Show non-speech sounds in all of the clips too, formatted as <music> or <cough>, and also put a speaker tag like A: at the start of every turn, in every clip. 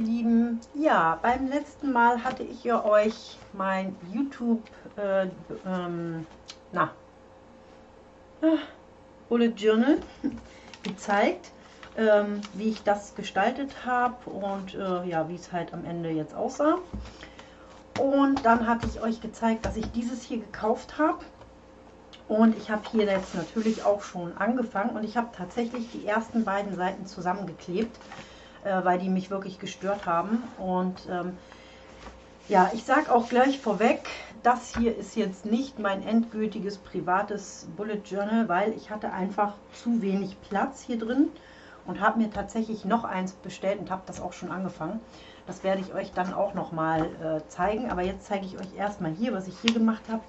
A: ihr Lieben. Ja, beim letzten Mal hatte ich ja euch mein YouTube, äh, ähm, na, äh, Bullet Journal <laughs> gezeigt, ähm, wie ich das gestaltet habe und äh, ja, wie es halt am Ende jetzt aussah. Und dann hatte ich euch gezeigt, dass ich dieses hier gekauft habe. Und ich habe hier jetzt natürlich auch schon angefangen und ich habe tatsächlich die ersten beiden Seiten zusammengeklebt äh, weil die mich wirklich gestört haben. Und ähm, ja, ich sage auch gleich vorweg, das hier ist jetzt nicht mein endgültiges privates Bullet Journal, weil ich hatte einfach zu wenig Platz hier drin und habe mir tatsächlich noch eins bestellt und habe das auch schon angefangen. Das werde ich euch dann auch noch mal äh, zeigen, aber jetzt zeige ich euch erstmal hier, was ich hier gemacht habe.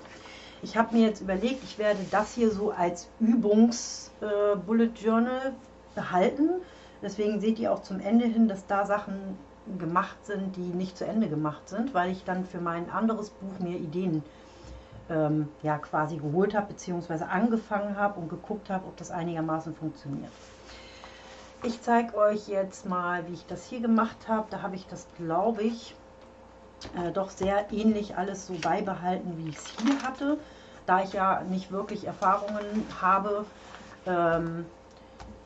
A: Ich habe mir jetzt überlegt, ich werde das hier so als Übungs-Bullet äh, Journal behalten. Deswegen seht ihr auch zum Ende hin, dass da Sachen gemacht sind, die nicht zu Ende gemacht sind, weil ich dann für mein anderes Buch mir Ideen ähm, ja, quasi geholt habe, beziehungsweise angefangen habe und geguckt habe, ob das einigermaßen funktioniert. Ich zeige euch jetzt mal, wie ich das hier gemacht habe. Da habe ich das, glaube ich, äh, doch sehr ähnlich alles so beibehalten, wie ich es hier hatte. Da ich ja nicht wirklich Erfahrungen habe, ähm,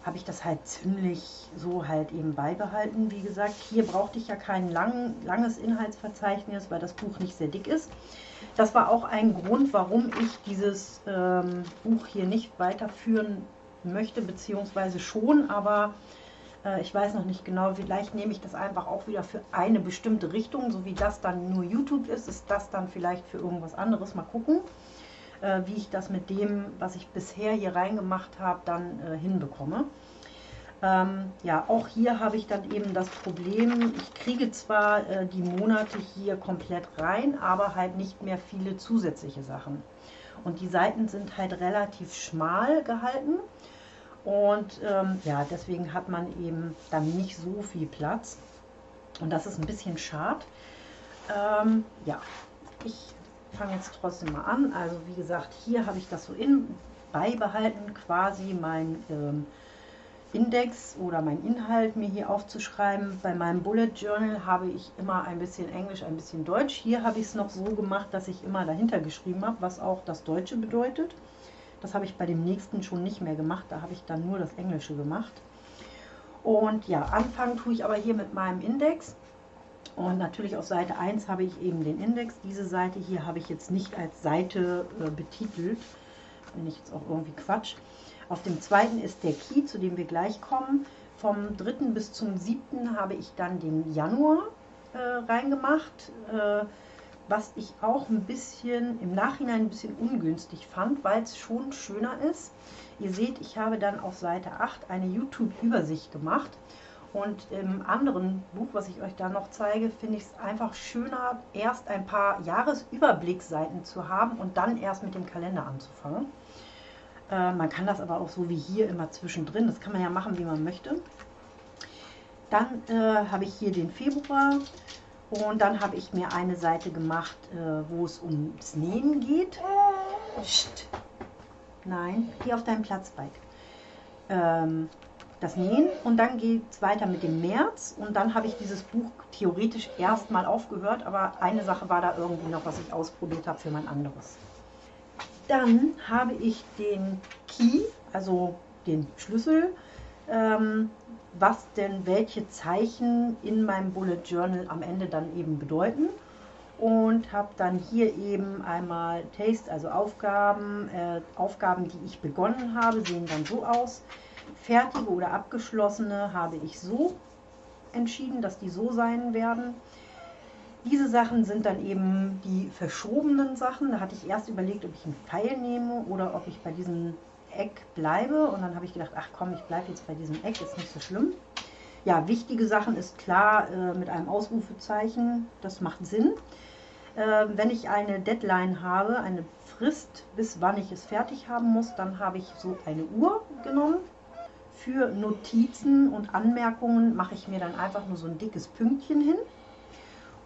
A: habe ich das halt ziemlich so halt eben beibehalten. Wie gesagt, hier brauchte ich ja kein lang, langes Inhaltsverzeichnis, weil das Buch nicht sehr dick ist. Das war auch ein Grund, warum ich dieses ähm, Buch hier nicht weiterführen möchte, beziehungsweise schon, aber äh, ich weiß noch nicht genau, vielleicht nehme ich das einfach auch wieder für eine bestimmte Richtung, so wie das dann nur YouTube ist, ist das dann vielleicht für irgendwas anderes. Mal gucken äh, wie ich das mit dem, was ich bisher hier reingemacht habe, dann äh, hinbekomme. Ähm, ja, auch hier habe ich dann eben das Problem, ich kriege zwar äh, die Monate hier komplett rein, aber halt nicht mehr viele zusätzliche Sachen. Und die Seiten sind halt relativ schmal gehalten. Und ähm, ja, deswegen hat man eben dann nicht so viel Platz. Und das ist ein bisschen schade. Ähm, ja, ich fange jetzt trotzdem mal an. Also wie gesagt, hier habe ich das so in beibehalten, quasi mein ähm, Index oder mein Inhalt mir hier aufzuschreiben. Bei meinem Bullet Journal habe ich immer ein bisschen Englisch, ein bisschen Deutsch. Hier habe ich es noch so gemacht, dass ich immer dahinter geschrieben habe, was auch das Deutsche bedeutet. Das habe ich bei dem nächsten schon nicht mehr gemacht. Da habe ich dann nur das Englische gemacht. Und ja, anfangen tue ich aber hier mit meinem Index. Und natürlich auf Seite 1 habe ich eben den Index. Diese Seite hier habe ich jetzt nicht als Seite äh, betitelt. Bin ich jetzt auch irgendwie Quatsch. Auf dem zweiten ist der Key, zu dem wir gleich kommen. Vom 3. bis zum 7. habe ich dann den Januar äh, reingemacht, äh, was ich auch ein bisschen im Nachhinein ein bisschen ungünstig fand, weil es schon schöner ist. Ihr seht, ich habe dann auf Seite 8 eine YouTube-Übersicht gemacht und im anderen Buch, was ich euch da noch zeige, finde ich es einfach schöner, erst ein paar Jahresüberblicksseiten zu haben und dann erst mit dem Kalender anzufangen. Äh, man kann das aber auch so wie hier immer zwischendrin, das kann man ja machen, wie man möchte. Dann äh, habe ich hier den Februar und dann habe ich mir eine Seite gemacht, äh, wo es ums Nähen geht. Psst. Nein, hier auf deinem Platz, Bike. Ähm, das Nähen und dann geht es weiter mit dem März und dann habe ich dieses Buch theoretisch erstmal aufgehört, aber eine Sache war da irgendwie noch, was ich ausprobiert habe für mein anderes. Dann habe ich den Key, also den Schlüssel, ähm, was denn welche Zeichen in meinem Bullet Journal am Ende dann eben bedeuten und habe dann hier eben einmal Taste, also Aufgaben, äh, Aufgaben, die ich begonnen habe, sehen dann so aus. Fertige oder abgeschlossene habe ich so entschieden, dass die so sein werden. Diese Sachen sind dann eben die verschobenen Sachen. Da hatte ich erst überlegt, ob ich einen Pfeil nehme oder ob ich bei diesem Eck bleibe. Und dann habe ich gedacht, ach komm, ich bleibe jetzt bei diesem Eck, ist nicht so schlimm. Ja, wichtige Sachen ist klar äh, mit einem Ausrufezeichen, das macht Sinn. Äh, wenn ich eine Deadline habe, eine Frist, bis wann ich es fertig haben muss, dann habe ich so eine Uhr genommen für Notizen und Anmerkungen mache ich mir dann einfach nur so ein dickes Pünktchen hin.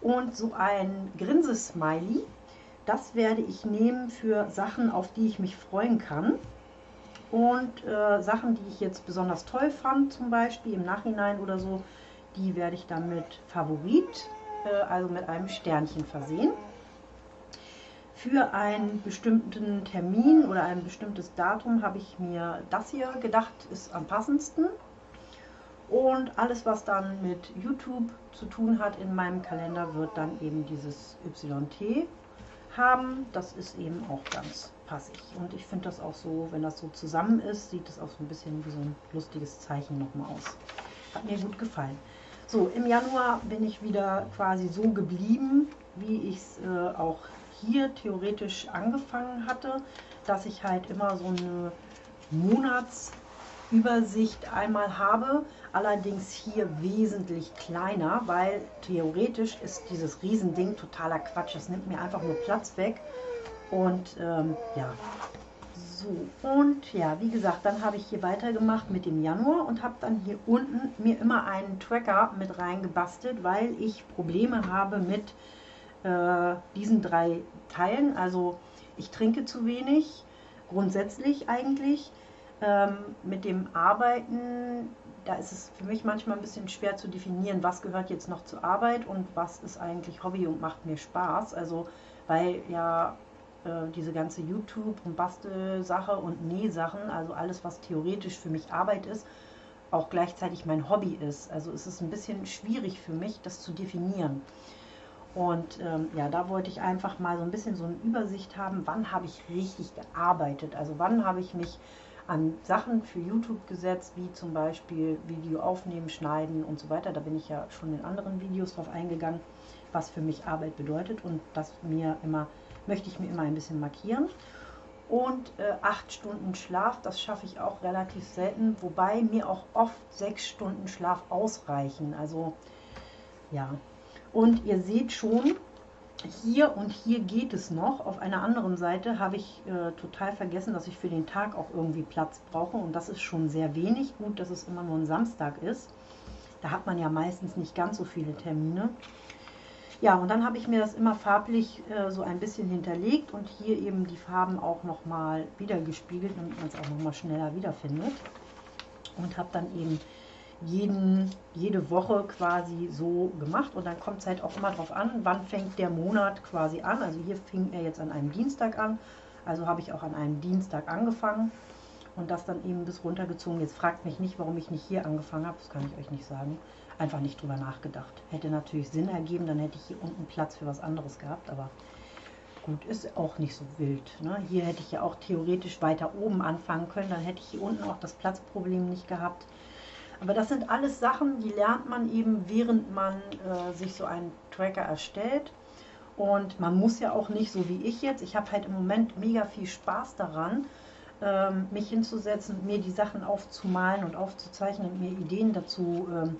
A: Und so ein Grinsesmiley, das werde ich nehmen für Sachen, auf die ich mich freuen kann. Und äh, Sachen, die ich jetzt besonders toll fand, zum Beispiel im Nachhinein oder so, Die werde ich dann mit Favorit, äh, also mit einem Sternchen versehen. Für einen bestimmten Termin oder ein bestimmtes Datum habe ich mir das hier gedacht, ist am passendsten. Und alles, was dann mit YouTube zu tun hat in meinem Kalender, wird dann eben dieses YT haben. Das ist eben auch ganz passig. Und ich finde das auch so, wenn das so zusammen ist, sieht es auch so ein bisschen wie so ein lustiges Zeichen nochmal aus. Hat mir gut gefallen. So, im Januar bin ich wieder quasi so geblieben, wie ich es äh, auch hier theoretisch angefangen hatte, dass ich halt immer so eine Monatsübersicht einmal habe, allerdings hier wesentlich kleiner, weil theoretisch ist dieses Riesending totaler Quatsch. Das nimmt mir einfach nur Platz weg und ähm, ja, so, und ja, wie gesagt, dann habe ich hier weitergemacht mit dem Januar und habe dann hier unten mir immer einen Tracker mit reingebastelt, weil ich Probleme habe mit äh, diesen drei Teilen. Also ich trinke zu wenig, grundsätzlich eigentlich. Ähm, mit dem Arbeiten, da ist es für mich manchmal ein bisschen schwer zu definieren, was gehört jetzt noch zur Arbeit und was ist eigentlich Hobby und macht mir Spaß. Also weil ja äh, diese ganze YouTube- und Bastelsache und Nähsachen, also alles, was theoretisch für mich Arbeit ist, auch gleichzeitig mein Hobby ist. Also es ist ein bisschen schwierig für mich, das zu definieren. Und ähm, ja, da wollte ich einfach mal so ein bisschen so eine Übersicht haben, wann habe ich richtig gearbeitet. Also wann habe ich mich an Sachen für YouTube gesetzt, wie zum Beispiel Video aufnehmen, schneiden und so weiter. Da bin ich ja schon in anderen Videos drauf eingegangen, was für mich Arbeit bedeutet und das mir immer, möchte ich mir immer ein bisschen markieren. Und äh, acht Stunden Schlaf, das schaffe ich auch relativ selten, wobei mir auch oft sechs Stunden Schlaf ausreichen. Also ja, und ihr seht schon, hier und hier geht es noch. Auf einer anderen Seite habe ich äh, total vergessen, dass ich für den Tag auch irgendwie Platz brauche. Und das ist schon sehr wenig. Gut, dass es immer nur ein Samstag ist. Da hat man ja meistens nicht ganz so viele Termine. Ja, und dann habe ich mir das immer farblich äh, so ein bisschen hinterlegt und hier eben die Farben auch nochmal wiedergespiegelt, damit man es auch nochmal schneller wiederfindet. Und habe dann eben jeden, jede Woche quasi so gemacht und dann kommt es halt auch immer darauf an, wann fängt der Monat quasi an. Also hier fing er jetzt an einem Dienstag an, also habe ich auch an einem Dienstag angefangen und das dann eben bis runtergezogen. Jetzt fragt mich nicht, warum ich nicht hier angefangen habe, das kann ich euch nicht sagen. Einfach nicht drüber nachgedacht. Hätte natürlich Sinn ergeben, dann hätte ich hier unten Platz für was anderes gehabt, aber gut, ist auch nicht so wild. Ne? Hier hätte ich ja auch theoretisch weiter oben anfangen können, dann hätte ich hier unten auch das Platzproblem nicht gehabt. Aber das sind alles Sachen, die lernt man eben, während man äh, sich so einen Tracker erstellt. Und man muss ja auch nicht, so wie ich jetzt, ich habe halt im Moment mega viel Spaß daran, ähm, mich hinzusetzen, mir die Sachen aufzumalen und aufzuzeichnen und mir Ideen dazu ähm,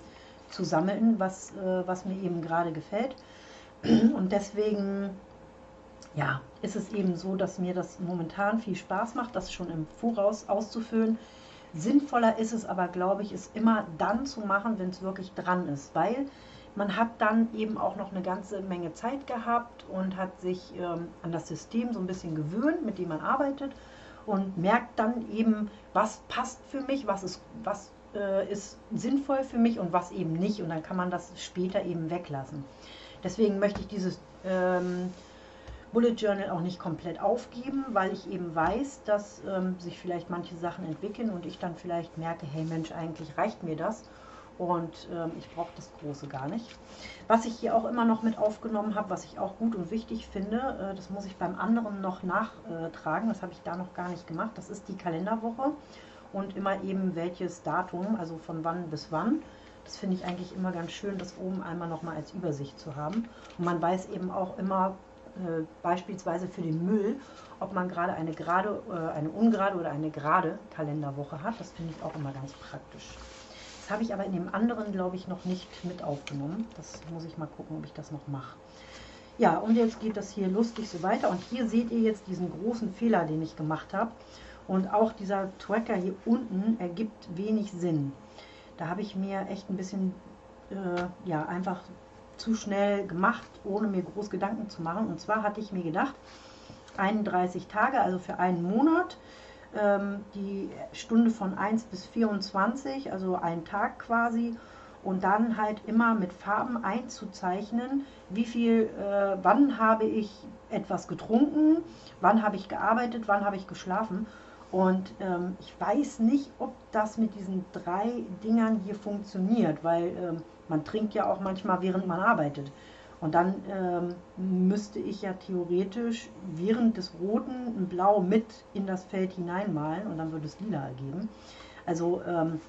A: zu sammeln, was, äh, was mir eben gerade gefällt. <clears throat> Und deswegen ja, ist es eben so, dass mir das momentan viel Spaß macht, das schon im Voraus auszufüllen. Sinnvoller ist es aber, glaube ich, es immer dann zu machen, wenn es wirklich dran ist, weil man hat dann eben auch noch eine ganze Menge Zeit gehabt und hat sich ähm, an das System so ein bisschen gewöhnt, mit dem man arbeitet und merkt dann eben, was passt für mich, was ist, was äh, ist sinnvoll für mich und was eben nicht. Und dann kann man das später eben weglassen. Deswegen möchte ich dieses ähm, Bullet Journal auch nicht komplett aufgeben, weil ich eben weiß, dass ähm, sich vielleicht manche Sachen entwickeln und ich dann vielleicht merke, hey Mensch, eigentlich reicht mir das und ähm, ich brauche das Große gar nicht. Was ich hier auch immer noch mit aufgenommen habe, was ich auch gut und wichtig finde, äh, das muss ich beim anderen noch nachtragen, das habe ich da noch gar nicht gemacht, das ist die Kalenderwoche und immer eben welches Datum, also von wann bis wann. Das finde ich eigentlich immer ganz schön, das oben einmal nochmal als Übersicht zu haben. Und man weiß eben auch immer, äh, beispielsweise für den Müll, ob man gerade eine gerade, äh, eine ungerade oder eine gerade Kalenderwoche hat. Das finde ich auch immer ganz praktisch. Das habe ich aber in dem anderen, glaube ich, noch nicht mit aufgenommen. Das muss ich mal gucken, ob ich das noch mache. Ja, und jetzt geht das hier lustig so weiter. Und hier seht ihr jetzt diesen großen Fehler, den ich gemacht habe. Und auch dieser Tracker hier unten ergibt wenig Sinn. Da habe ich mir echt ein bisschen, äh, ja, einfach zu schnell gemacht, ohne mir groß Gedanken zu machen. Und zwar hatte ich mir gedacht, 31 Tage, also für einen Monat, ähm, die Stunde von 1 bis 24, also ein Tag quasi. und dann halt immer mit Farben einzuzeichnen, wie viel, äh, wann habe ich etwas getrunken, wann habe ich gearbeitet, wann habe ich geschlafen. Und ähm, ich weiß nicht, ob das mit diesen drei Dingern hier funktioniert, weil ähm, man trinkt ja auch manchmal, während man arbeitet. Und dann ähm, müsste ich ja theoretisch während des Roten ein Blau mit in das Feld hineinmalen und dann würde es lila ergeben. Also ähm,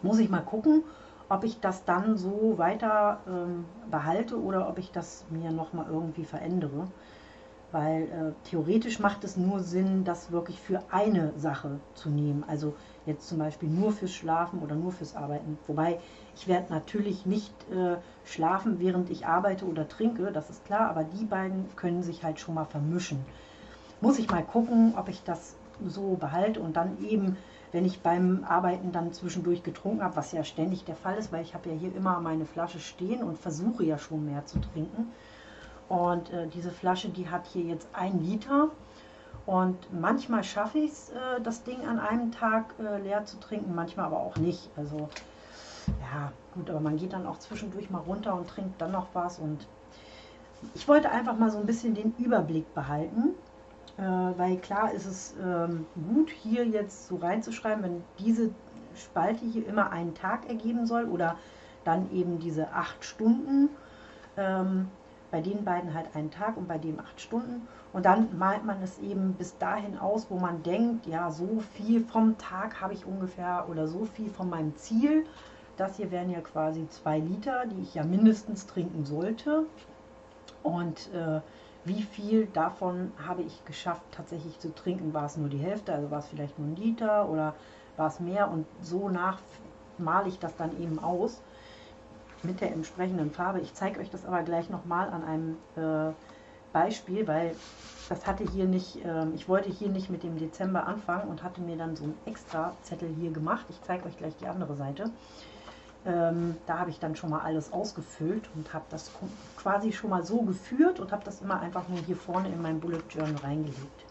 A: muss ich mal gucken, ob ich das dann so weiter ähm, behalte oder ob ich das mir nochmal irgendwie verändere. Weil äh, theoretisch macht es nur Sinn, das wirklich für eine Sache zu nehmen. Also jetzt zum Beispiel nur fürs Schlafen oder nur fürs Arbeiten. Wobei ich werde natürlich nicht äh, schlafen, während ich arbeite oder trinke, das ist klar, aber die beiden können sich halt schon mal vermischen. Muss ich mal gucken, ob ich das so behalte und dann eben wenn ich beim Arbeiten dann zwischendurch getrunken habe, was ja ständig der Fall ist, weil ich habe ja hier immer meine Flasche stehen und versuche ja schon mehr zu trinken. Und äh, diese Flasche, die hat hier jetzt ein Liter. Und manchmal schaffe ich es, äh, das Ding an einem Tag äh, leer zu trinken, manchmal aber auch nicht. Also ja, gut, aber man geht dann auch zwischendurch mal runter und trinkt dann noch was. Und ich wollte einfach mal so ein bisschen den Überblick behalten äh, weil klar ist es ähm, gut, hier jetzt so reinzuschreiben, wenn diese Spalte hier immer einen Tag ergeben soll oder dann eben diese acht Stunden. Ähm, bei den beiden halt einen Tag und bei dem acht Stunden. Und dann malt man es eben bis dahin aus, wo man denkt, ja, so viel vom Tag habe ich ungefähr oder so viel von meinem Ziel. Das hier wären ja quasi zwei Liter, die ich ja mindestens trinken sollte. Und äh, wie viel davon habe ich geschafft tatsächlich zu trinken. War es nur die Hälfte, also war es vielleicht nur ein Liter oder war es mehr und so nach male ich das dann eben aus mit der entsprechenden Farbe. Ich zeige euch das aber gleich nochmal an einem äh, Beispiel, weil das hatte hier nicht, äh, ich wollte hier nicht mit dem Dezember anfangen und hatte mir dann so einen extra Zettel hier gemacht. Ich zeige euch gleich die andere Seite. Ähm, da habe ich dann schon mal alles ausgefüllt und habe das quasi schon mal so geführt und habe das immer einfach nur hier vorne in mein Bullet Journal reingelegt.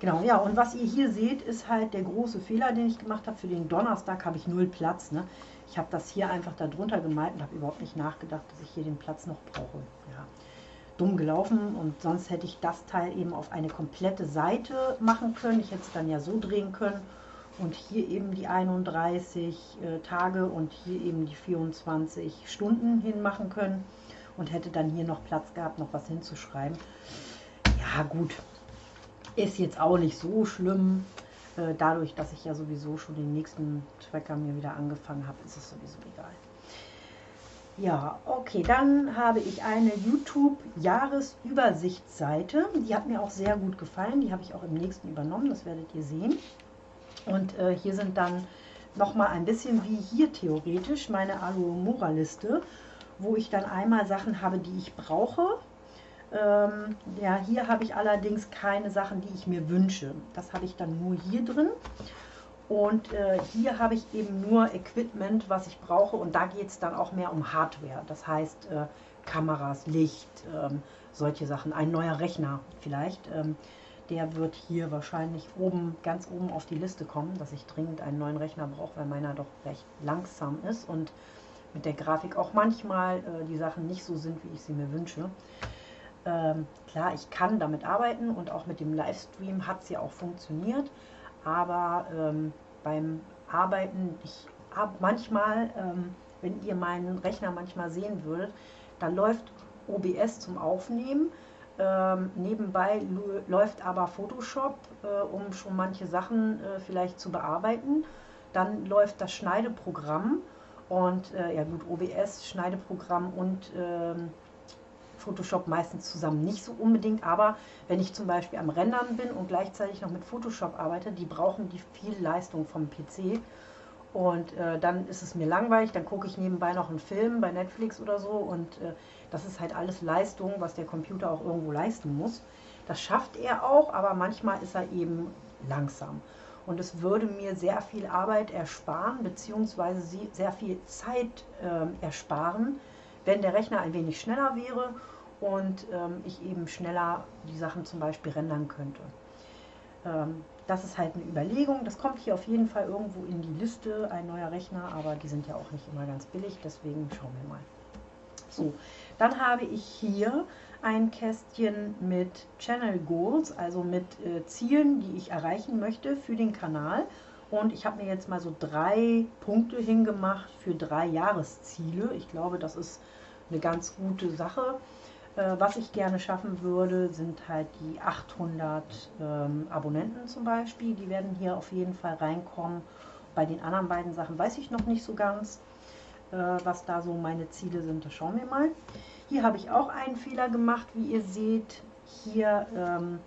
A: Genau, ja, und was ihr hier seht, ist halt der große Fehler, den ich gemacht habe. Für den Donnerstag habe ich null Platz. Ne? Ich habe das hier einfach darunter gemalt und habe überhaupt nicht nachgedacht, dass ich hier den Platz noch brauche. Ja, dumm gelaufen und sonst hätte ich das Teil eben auf eine komplette Seite machen können. Ich hätte es dann ja so drehen können und hier eben die 31 äh, Tage und hier eben die 24 Stunden hinmachen können und hätte dann hier noch Platz gehabt, noch was hinzuschreiben. Ja gut, ist jetzt auch nicht so schlimm. Äh, dadurch, dass ich ja sowieso schon den nächsten Tracker mir wieder angefangen habe, ist es sowieso egal. Ja, okay, dann habe ich eine YouTube-Jahresübersichtsseite. Die hat mir auch sehr gut gefallen. Die habe ich auch im nächsten übernommen, das werdet ihr sehen. Und äh, hier sind dann nochmal ein bisschen wie hier theoretisch meine Aluomora-Liste, wo ich dann einmal Sachen habe, die ich brauche. Ähm, ja, hier habe ich allerdings keine Sachen, die ich mir wünsche. Das habe ich dann nur hier drin. Und äh, hier habe ich eben nur Equipment, was ich brauche. Und da geht es dann auch mehr um Hardware. Das heißt äh, Kameras, Licht, ähm, solche Sachen. Ein neuer Rechner vielleicht. Ähm, der wird hier wahrscheinlich oben, ganz oben auf die Liste kommen, dass ich dringend einen neuen Rechner brauche, weil meiner doch recht langsam ist und mit der Grafik auch manchmal äh, die Sachen nicht so sind, wie ich sie mir wünsche. Ähm, klar, ich kann damit arbeiten und auch mit dem Livestream hat es ja auch funktioniert, aber ähm, beim Arbeiten, ich habe manchmal, ähm, wenn ihr meinen Rechner manchmal sehen würdet, da läuft OBS zum Aufnehmen, ähm, nebenbei läuft aber Photoshop, äh, um schon manche Sachen äh, vielleicht zu bearbeiten. Dann läuft das Schneideprogramm und äh, ja gut, OBS, Schneideprogramm und ähm, Photoshop meistens zusammen nicht so unbedingt, aber wenn ich zum Beispiel am Rendern bin und gleichzeitig noch mit Photoshop arbeite, die brauchen die viel Leistung vom PC und äh, dann ist es mir langweilig, dann gucke ich nebenbei noch einen Film bei Netflix oder so und äh, das ist halt alles Leistung, was der Computer auch irgendwo leisten muss. Das schafft er auch, aber manchmal ist er eben langsam. Und es würde mir sehr viel Arbeit ersparen, beziehungsweise sehr viel Zeit äh, ersparen, wenn der Rechner ein wenig schneller wäre und ähm, ich eben schneller die Sachen zum Beispiel rendern könnte. ähm, das ist halt eine Überlegung. Das kommt hier auf jeden Fall irgendwo in die Liste, ein neuer Rechner, aber die sind ja auch nicht immer ganz billig, deswegen schauen wir mal. So, dann habe ich hier ein Kästchen mit Channel Goals, also mit äh, Zielen, die ich erreichen möchte für den Kanal. Und ich habe mir jetzt mal so drei Punkte hingemacht für drei Jahresziele. Ich glaube, das ist eine ganz gute Sache. Äh, was ich gerne schaffen würde, sind halt die 800 ähm, Abonnenten zum Beispiel. Die werden hier auf jeden Fall reinkommen. Bei den anderen beiden Sachen weiß ich noch nicht so ganz, äh, was da so meine Ziele sind. Das schauen wir mal. Hier habe ich auch einen Fehler gemacht, wie ihr seht. Hier ähm,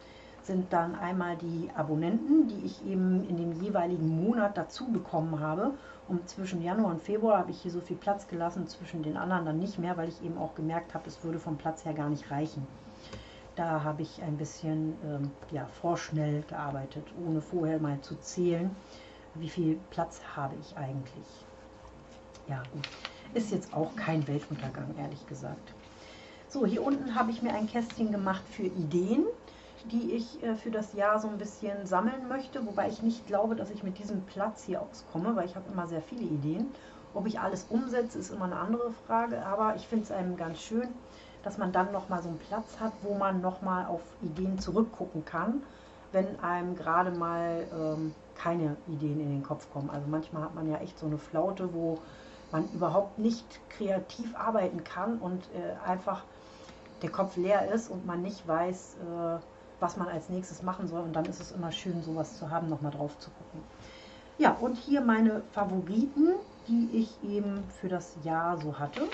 A: sind dann einmal die Abonnenten, die ich eben in dem jeweiligen Monat dazu bekommen habe. Und zwischen Januar und Februar habe ich hier so viel Platz gelassen, zwischen den anderen dann nicht mehr, weil ich eben auch gemerkt habe, es würde vom Platz her gar nicht reichen. Da habe ich ein bisschen ähm, ja, vorschnell gearbeitet, ohne vorher mal zu zählen, wie viel Platz habe ich eigentlich. Ja. Ist jetzt auch kein Weltuntergang, ehrlich gesagt. So, hier unten habe ich mir ein Kästchen gemacht für Ideen, die ich äh, für das Jahr so ein bisschen sammeln möchte, wobei ich nicht glaube, dass ich mit diesem Platz hier auskomme, weil ich habe immer sehr viele Ideen. Ob ich alles umsetze, ist immer eine andere Frage, aber ich finde es einem ganz schön, dass man dann nochmal so einen Platz hat, wo man nochmal auf Ideen zurückgucken kann, wenn einem gerade mal ähm, keine Ideen in den Kopf kommen. Also manchmal hat man ja echt so eine Flaute, wo man überhaupt nicht kreativ arbeiten kann und äh, einfach der Kopf leer ist und man nicht weiß, äh, was man als nächstes machen soll. Und dann ist es immer schön, sowas zu haben, nochmal drauf zu gucken. Ja, und hier meine Favoriten, die ich eben für das Jahr so hatte.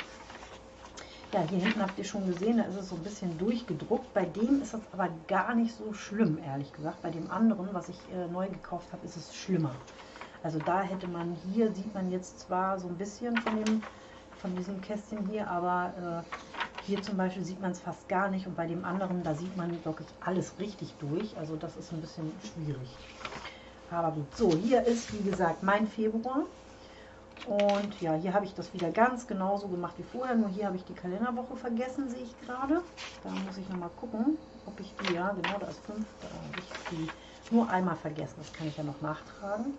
A: Ja, hier hinten habt ihr schon gesehen, da ist es so ein bisschen durchgedruckt. Bei dem ist es aber gar nicht so schlimm, ehrlich gesagt. Bei dem anderen, was ich äh, neu gekauft habe, ist es schlimmer. Also da hätte man, hier sieht man jetzt zwar so ein bisschen von, dem, von diesem Kästchen hier, aber äh, hier zum Beispiel sieht man es fast gar nicht und bei dem anderen, da sieht man wirklich alles richtig durch. Also das ist ein bisschen schwierig. Aber gut, so, hier ist wie gesagt mein Februar. Und ja, hier habe ich das wieder ganz genauso gemacht wie vorher, nur hier habe ich die Kalenderwoche vergessen, sehe ich gerade. Da muss ich nochmal gucken, ob ich die, ja genau, da ist 5, da habe ich die nur einmal vergessen, das kann ich ja noch nachtragen.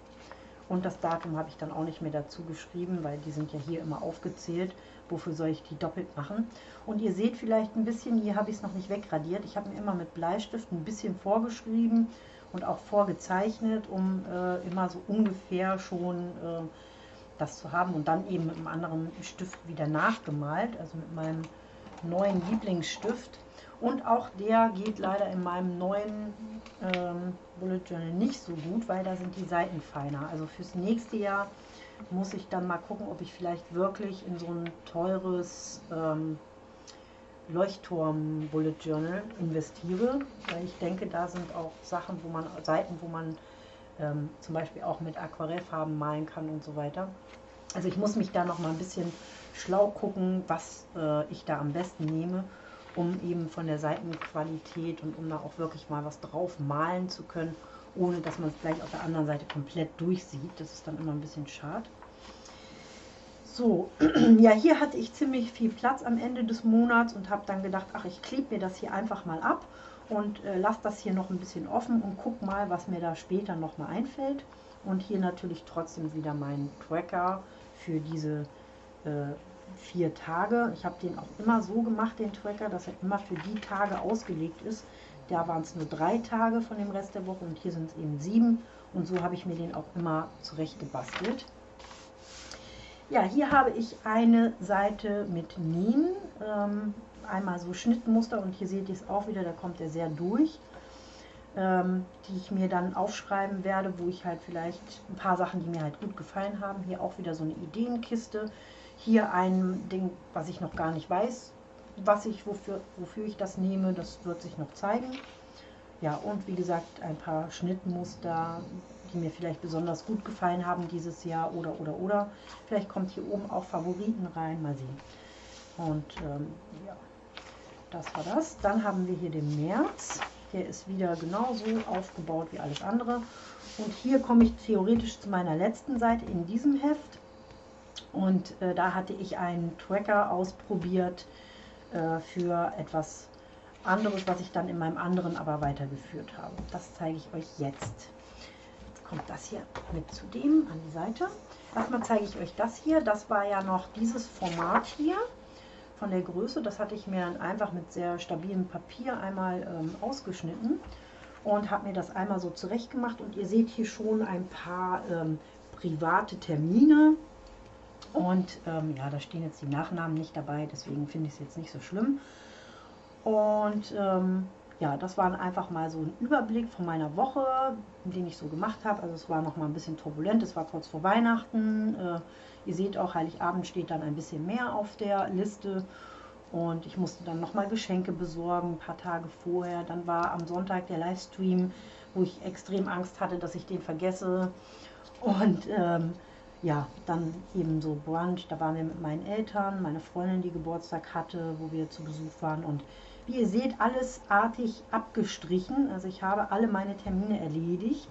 A: Und das Datum habe ich dann auch nicht mehr dazu geschrieben, weil die sind ja hier immer aufgezählt. Wofür soll ich die doppelt machen? Und ihr seht vielleicht ein bisschen, hier habe ich es noch nicht wegradiert. Ich habe mir immer mit Bleistift ein bisschen vorgeschrieben und auch vorgezeichnet, um äh, immer so ungefähr schon äh, das zu haben und dann eben mit einem anderen Stift wieder nachgemalt, also mit meinem neuen Lieblingsstift. Und auch der geht leider in meinem neuen ähm, Bullet Journal nicht so gut, weil da sind die Seiten feiner. Also fürs nächste Jahr muss ich dann mal gucken, ob ich vielleicht wirklich in so ein teures ähm, Leuchtturm Bullet Journal investiere, weil ich denke, da sind auch Sachen, wo man Seiten, wo man ähm, zum Beispiel auch mit Aquarellfarben malen kann und so weiter. Also ich muss mich da noch mal ein bisschen schlau gucken, was äh, ich da am besten nehme um eben von der Seitenqualität und um da auch wirklich mal was drauf malen zu können, ohne dass man es gleich auf der anderen Seite komplett durchsieht. Das ist dann immer ein bisschen schade. So, <clears throat> ja, hier hatte ich ziemlich viel Platz am Ende des Monats und habe dann gedacht, ach, ich klebe mir das hier einfach mal ab und äh, lasse das hier noch ein bisschen offen und guck mal, was mir da später noch mal einfällt. Und hier natürlich trotzdem wieder mein Tracker für diese äh, vier Tage. Ich habe den auch immer so gemacht, den Tracker, dass er immer für die Tage ausgelegt ist. Da waren es nur drei Tage von dem Rest der Woche und hier sind es eben sieben. Und so habe ich mir den auch immer zurecht gebastelt. Ja, hier habe ich eine Seite mit Nähen. Ähm, einmal so Schnittmuster und hier seht ihr es auch wieder, da kommt er sehr durch. Ähm, die ich mir dann aufschreiben werde, wo ich halt vielleicht ein paar Sachen, die mir halt gut gefallen haben. Hier auch wieder so eine Ideenkiste. Hier ein Ding, was ich noch gar nicht weiß, was ich, wofür, wofür ich das nehme, das wird sich noch zeigen. Ja, und wie gesagt, ein paar Schnittmuster, die mir vielleicht besonders gut gefallen haben dieses Jahr oder, oder, oder. Vielleicht kommt hier oben auch Favoriten rein, mal sehen. Und ähm, ja, das war das. Dann haben wir hier den März. Der ist wieder genauso aufgebaut wie alles andere. Und hier komme ich theoretisch zu meiner letzten Seite in diesem Heft. Und äh, da hatte ich einen Tracker ausprobiert äh, für etwas anderes, was ich dann in meinem anderen aber weitergeführt habe. Das zeige ich euch jetzt. Jetzt kommt das hier mit zu dem an die Seite. Erstmal zeige ich euch das hier. Das war ja noch dieses Format hier von der Größe. Das hatte ich mir dann einfach mit sehr stabilem Papier einmal ähm, ausgeschnitten und habe mir das einmal so zurecht gemacht. Und ihr seht hier schon ein paar ähm, private Termine. Und ähm, ja, da stehen jetzt die Nachnamen nicht dabei, deswegen finde ich es jetzt nicht so schlimm. Und ähm, ja, das war einfach mal so ein Überblick von meiner Woche, den ich so gemacht habe. Also es war noch mal ein bisschen turbulent, es war kurz vor Weihnachten. Äh, ihr seht auch, Heiligabend steht dann ein bisschen mehr auf der Liste. Und ich musste dann noch mal Geschenke besorgen, ein paar Tage vorher. Dann war am Sonntag der Livestream, wo ich extrem Angst hatte, dass ich den vergesse. Und ähm, ja, dann eben so Brunch, da waren wir mit meinen Eltern, meine Freundin, die Geburtstag hatte, wo wir zu Besuch waren. Und wie ihr seht, alles artig abgestrichen. Also ich habe alle meine Termine erledigt.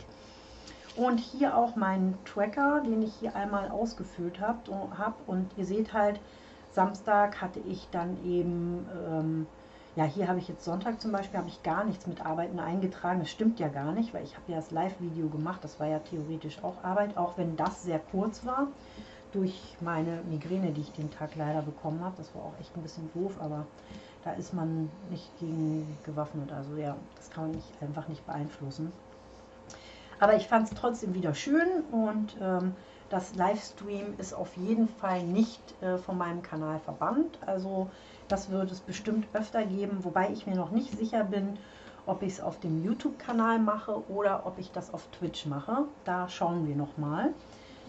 A: Und hier auch meinen Tracker, den ich hier einmal ausgefüllt habe. Und ihr seht halt, Samstag hatte ich dann eben, ähm, ja hier habe ich jetzt Sonntag zum Beispiel, habe ich gar nichts mit Arbeiten eingetragen. Das stimmt ja gar nicht, weil ich habe ja das Live-Video gemacht. Das war ja theoretisch auch Arbeit, auch wenn das sehr kurz war durch meine Migräne, die ich den Tag leider bekommen habe. Das war auch echt ein bisschen doof, aber da ist man nicht gegen gewaffnet. Also ja, das kann man nicht, einfach nicht beeinflussen. Aber ich fand es trotzdem wieder schön und ähm, das Livestream ist auf jeden Fall nicht äh, von meinem Kanal verbannt. Also das wird es bestimmt öfter geben, wobei ich mir noch nicht sicher bin, ob ich es auf dem YouTube-Kanal mache oder ob ich das auf Twitch mache. Da schauen wir noch mal.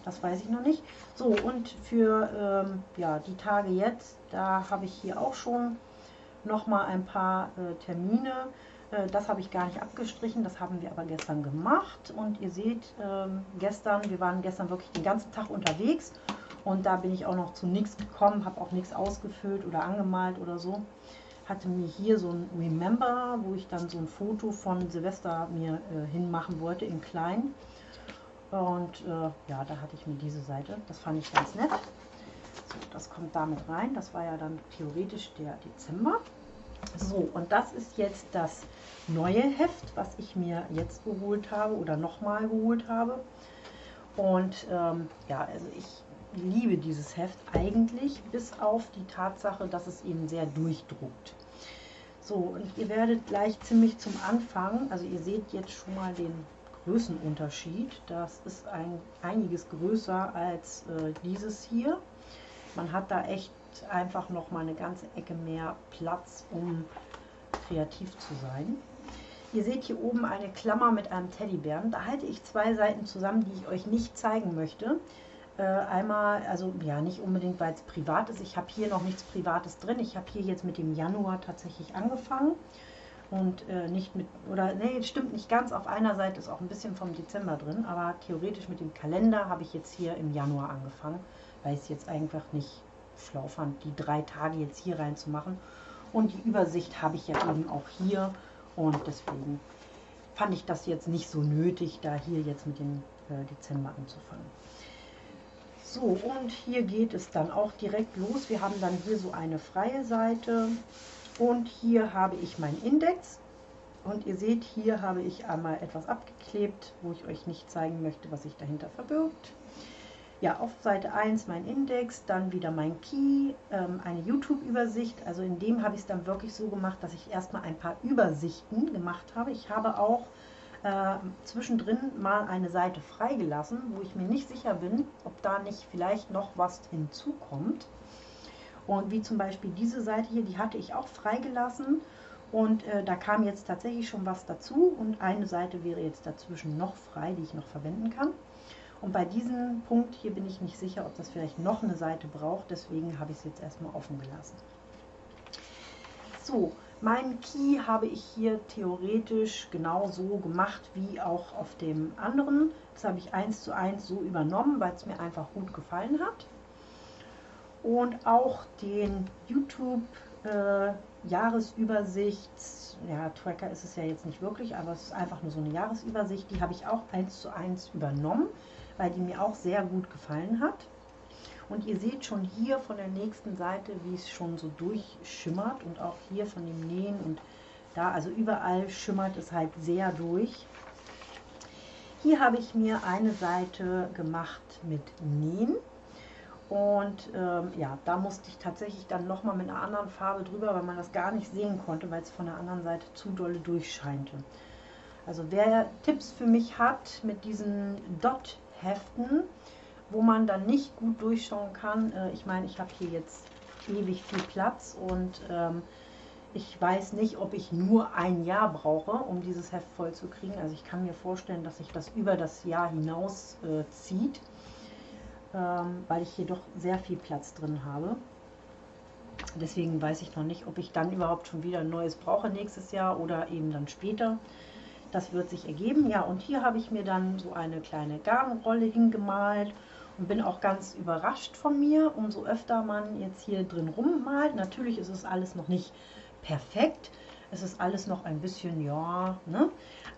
A: Das weiß ich noch nicht. So, und für ähm, ja, die Tage jetzt, da habe ich hier auch schon noch mal ein paar äh, Termine. Äh, das habe ich gar nicht abgestrichen, das haben wir aber gestern gemacht. Und ihr seht, ähm, gestern, wir waren gestern wirklich den ganzen Tag unterwegs. Und da bin ich auch noch zu nichts gekommen, habe auch nichts ausgefüllt oder angemalt oder so. Hatte mir hier so ein Remember, wo ich dann so ein Foto von Silvester mir äh, hinmachen wollte in klein. Und äh, ja, da hatte ich mir diese Seite. Das fand ich ganz nett. So, das kommt damit rein. Das war ja dann theoretisch der Dezember. So, und das ist jetzt das neue Heft, was ich mir jetzt geholt habe oder nochmal geholt habe. Und ähm, ja, also ich liebe dieses Heft eigentlich, bis auf die Tatsache, dass es eben sehr durchdruckt. So, und ihr werdet gleich ziemlich zum Anfang, also ihr seht jetzt schon mal den Größenunterschied. Das ist ein, einiges größer als äh, dieses hier. Man hat da echt einfach noch mal eine ganze Ecke mehr Platz, um kreativ zu sein. Ihr seht hier oben eine Klammer mit einem Teddybären. Da halte ich zwei Seiten zusammen, die ich euch nicht zeigen möchte. Äh, einmal, also ja, nicht unbedingt, weil es privat ist. Ich habe hier noch nichts Privates drin. Ich habe hier jetzt mit dem Januar tatsächlich angefangen. Und äh, nicht mit, oder nee, stimmt nicht ganz. Auf einer Seite ist auch ein bisschen vom Dezember drin. Aber theoretisch mit dem Kalender habe ich jetzt hier im Januar angefangen, weil ich es jetzt einfach nicht schlau fand, die drei Tage jetzt hier reinzumachen. Und die Übersicht habe ich ja eben auch hier und deswegen fand ich das jetzt nicht so nötig, da hier jetzt mit dem äh, Dezember anzufangen. So, und hier geht es dann auch direkt los. Wir haben dann hier so eine freie Seite und hier habe ich meinen Index. Und ihr seht, hier habe ich einmal etwas abgeklebt, wo ich euch nicht zeigen möchte, was sich dahinter verbirgt. Ja, auf Seite 1 mein Index, dann wieder mein Key, ähm, eine YouTube-Übersicht. Also in dem habe ich es dann wirklich so gemacht, dass ich erstmal ein paar Übersichten gemacht habe. Ich habe auch äh, zwischendrin mal eine Seite freigelassen, wo ich mir nicht sicher bin, ob da nicht vielleicht noch was hinzukommt. Und wie zum Beispiel diese Seite hier, die hatte ich auch freigelassen. Und äh, da kam jetzt tatsächlich schon was dazu und eine Seite wäre jetzt dazwischen noch frei, die ich noch verwenden kann. Und bei diesem Punkt hier bin ich nicht sicher, ob das vielleicht noch eine Seite braucht, deswegen habe ich es jetzt erstmal offen gelassen. So, meinen Key habe ich hier theoretisch genau so gemacht wie auch auf dem anderen. Das habe ich eins zu eins so übernommen, weil es mir einfach gut gefallen hat. Und auch den YouTube äh, Jahresübersicht, ja, Tracker ist es ja jetzt nicht wirklich, aber es ist einfach nur so eine Jahresübersicht, die habe ich auch eins zu eins übernommen weil die mir auch sehr gut gefallen hat. Und ihr seht schon hier von der nächsten Seite, wie es schon so durchschimmert und auch hier von dem Nähen und Da, also überall schimmert es halt sehr durch. Hier habe ich mir eine Seite gemacht mit Nähen. Und ähm, ja, da musste ich tatsächlich dann nochmal mit einer anderen Farbe drüber, weil man das gar nicht sehen konnte, weil es von der anderen Seite zu dolle durchscheinte. Also wer Tipps für mich hat mit diesen Dot-Heften, wo man dann nicht gut durchschauen kann, äh, ich meine, ich habe hier jetzt ewig viel Platz und ähm, ich weiß nicht, ob ich nur ein Jahr brauche, um dieses Heft voll zu kriegen. Also ich kann mir vorstellen, dass sich das über das Jahr hinaus äh, zieht ähm, weil ich hier doch sehr viel Platz drin habe. Deswegen weiß ich noch nicht, ob ich dann überhaupt schon wieder ein neues brauche nächstes Jahr oder eben dann später. Das wird sich ergeben. Ja, und hier habe ich mir dann so eine kleine Garnrolle hingemalt und bin auch ganz überrascht von mir, umso öfter man jetzt hier drin rummalt. Natürlich ist es alles noch nicht perfekt. Es ist alles noch ein bisschen, ja, ne?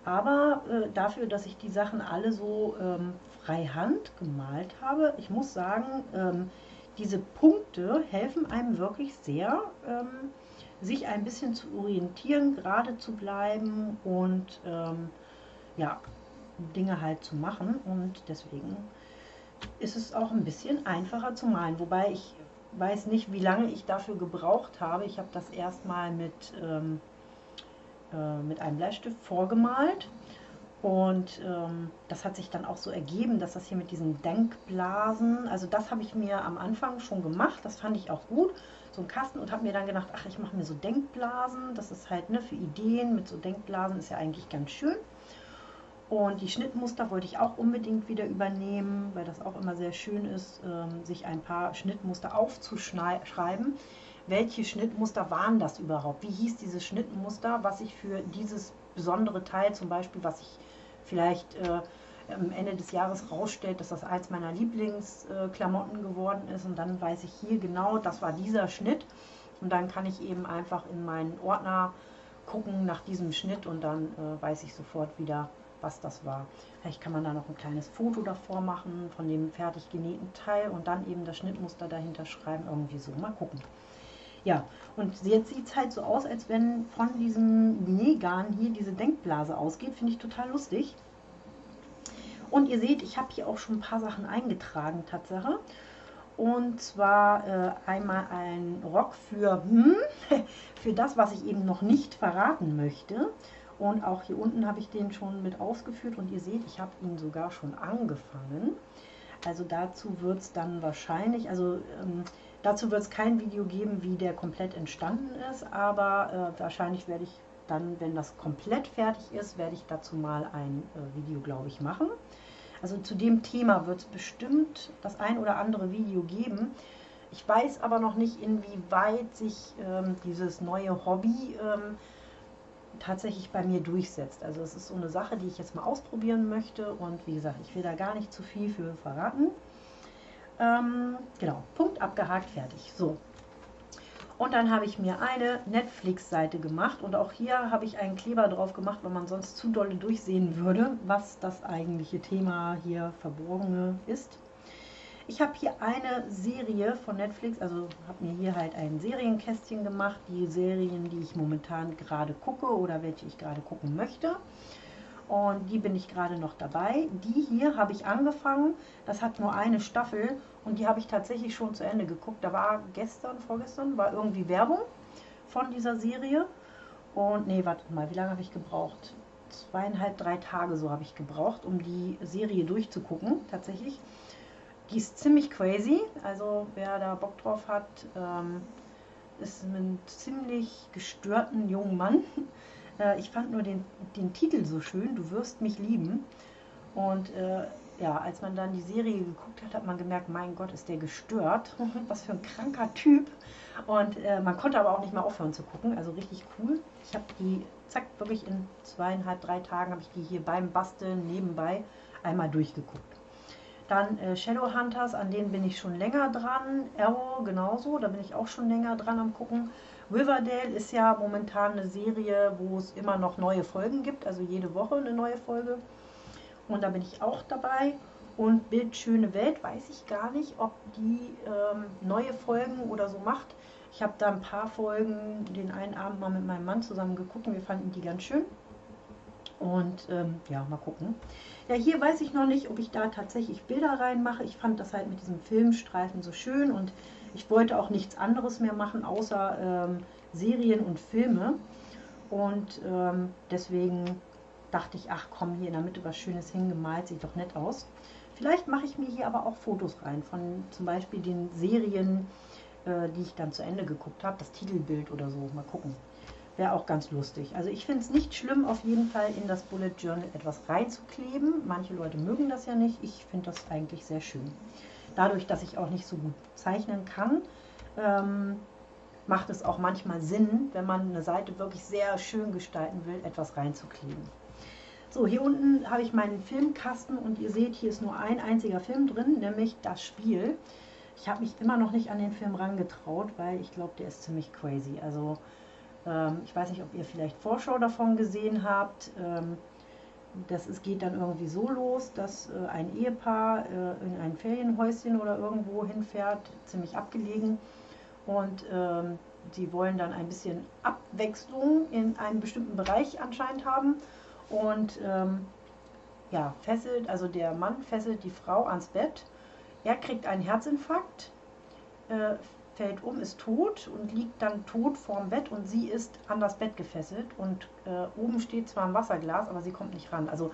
A: Aber äh, dafür, dass ich die Sachen alle so ähm, freihand gemalt habe, ich muss sagen, ähm, diese Punkte helfen einem wirklich sehr, ähm, sich ein bisschen zu orientieren, gerade zu bleiben und ähm, ja, Dinge halt zu machen. Und deswegen ist es auch ein bisschen einfacher zu malen. Wobei ich weiß nicht, wie lange ich dafür gebraucht habe. Ich habe das erstmal mit ähm, äh, mit einem Bleistift vorgemalt. Und ähm, das hat sich dann auch so ergeben, dass das hier mit diesen Denkblasen, also das habe ich mir am Anfang schon gemacht, das fand ich auch gut, so ein Kasten und habe mir dann gedacht, ach, ich mache mir so Denkblasen, das ist halt ne, für Ideen mit so Denkblasen, ist ja eigentlich ganz schön. Und die Schnittmuster wollte ich auch unbedingt wieder übernehmen, weil das auch immer sehr schön ist, ähm, sich ein paar Schnittmuster aufzuschreiben. Welche Schnittmuster waren das überhaupt? Wie hieß dieses Schnittmuster, was ich für dieses besondere Teil zum Beispiel, was ich vielleicht äh, am Ende des Jahres rausstellt, dass das eins meiner Lieblingsklamotten geworden ist? Und dann weiß ich hier genau, das war dieser Schnitt. Und dann kann ich eben einfach in meinen Ordner gucken nach diesem Schnitt und dann äh, weiß ich sofort wieder, was das war. Vielleicht kann man da noch ein kleines Foto davor machen von dem fertig genähten Teil und dann eben das Schnittmuster dahinter schreiben, irgendwie so. Mal gucken. Ja, und jetzt sieht es halt so aus, als wenn von diesem Nähgarn hier diese Denkblase ausgeht. Finde ich total lustig. Und ihr seht, ich habe hier auch schon ein paar Sachen eingetragen, Tatsache. Und zwar äh, einmal ein Rock für, hm, <laughs> für das, was ich eben noch nicht verraten möchte. Und auch hier unten habe ich den schon mit ausgeführt und ihr seht, ich habe ihn sogar schon angefangen. Also dazu wird es dann wahrscheinlich, also ähm, Dazu wird es kein Video geben, wie der komplett entstanden ist, aber äh, wahrscheinlich werde ich dann, wenn das komplett fertig ist, werde ich dazu mal ein äh, Video, glaube ich, machen. Also zu dem Thema wird es bestimmt das ein oder andere Video geben. Ich weiß aber noch nicht, inwieweit sich ähm, dieses neue Hobby ähm, tatsächlich bei mir durchsetzt. Also es ist so eine Sache, die ich jetzt mal ausprobieren möchte und wie gesagt, ich will da gar nicht zu viel für verraten. Ähm, genau, Punkt abgehakt, fertig. So. Und dann habe ich mir eine Netflix-Seite gemacht und auch hier habe ich einen Kleber drauf gemacht, weil man sonst zu dolle durchsehen würde, was das eigentliche Thema hier verborgene ist. Ich habe hier eine Serie von Netflix, also habe mir hier halt ein Serienkästchen gemacht, die Serien, die ich momentan gerade gucke oder welche ich gerade gucken möchte und die bin ich gerade noch dabei. Die hier habe ich angefangen, das hat nur eine Staffel und die habe ich tatsächlich schon zu Ende geguckt. Da war gestern, vorgestern, war irgendwie Werbung von dieser Serie und nee, warte mal, wie lange habe ich gebraucht? Zweieinhalb, drei Tage so habe ich gebraucht, um die Serie durchzugucken, tatsächlich. Die ist ziemlich crazy, also wer da Bock drauf hat, ähm, ist ein ziemlich gestörten jungen Mann, <laughs> Äh, ich fand nur den, den Titel so schön, Du wirst mich lieben. Und äh, ja, als man dann die Serie geguckt hat, hat man gemerkt, mein Gott, ist der gestört. <laughs> Was für ein kranker Typ. Und äh, man konnte aber auch nicht mehr aufhören zu gucken. Also richtig cool. Ich habe die, zack, wirklich in zweieinhalb, drei Tagen habe ich die hier beim Basteln nebenbei einmal durchgeguckt. Dann äh, Shadowhunters, an denen bin ich schon länger dran. Arrow genauso, da bin ich auch schon länger dran am gucken. Riverdale ist ja momentan eine Serie, wo es immer noch neue Folgen gibt, also jede Woche eine neue Folge. Und da bin ich auch dabei. Und Bildschöne Welt weiß ich gar nicht, ob die ähm, neue Folgen oder so macht. Ich habe da ein paar Folgen den einen Abend mal mit meinem Mann zusammen geguckt und wir fanden die ganz schön. Und ähm, ja, mal gucken. Ja, hier weiß ich noch nicht, ob ich da tatsächlich Bilder reinmache. Ich fand das halt mit diesem Filmstreifen so schön und ich wollte auch nichts anderes mehr machen, außer ähm, Serien und Filme. Und ähm, deswegen dachte ich, ach komm, hier in der Mitte was Schönes hingemalt, sieht doch nett aus. Vielleicht mache ich mir hier aber auch Fotos rein von zum Beispiel den Serien, äh, die ich dann zu Ende geguckt habe, das Titelbild oder so. Mal gucken. Wäre auch ganz lustig. Also ich finde es nicht schlimm, auf jeden Fall in das Bullet Journal etwas reinzukleben. Manche Leute mögen das ja nicht. Ich finde das eigentlich sehr schön. Dadurch, dass ich auch nicht so gut zeichnen kann, ähm, macht es auch manchmal Sinn, wenn man eine Seite wirklich sehr schön gestalten will, etwas reinzukleben. So, hier unten habe ich meinen Filmkasten und ihr seht, hier ist nur ein einziger Film drin, nämlich das Spiel. Ich habe mich immer noch nicht an den Film rangetraut, weil ich glaube, der ist ziemlich crazy. Also ähm, ich weiß nicht, ob ihr vielleicht Vorschau davon gesehen habt. Ähm, das es geht dann irgendwie so los, dass äh, ein Ehepaar äh, in ein Ferienhäuschen oder irgendwo hinfährt, ziemlich abgelegen. Und ähm, sie wollen dann ein bisschen Abwechslung in einem bestimmten Bereich anscheinend haben. Und ähm, ja, fesselt, also der Mann fesselt die Frau ans Bett. Er kriegt einen Herzinfarkt, äh, fällt um, ist tot und liegt dann tot vorm Bett und sie ist an das Bett gefesselt und äh, oben steht zwar ein Wasserglas, aber sie kommt nicht ran. Also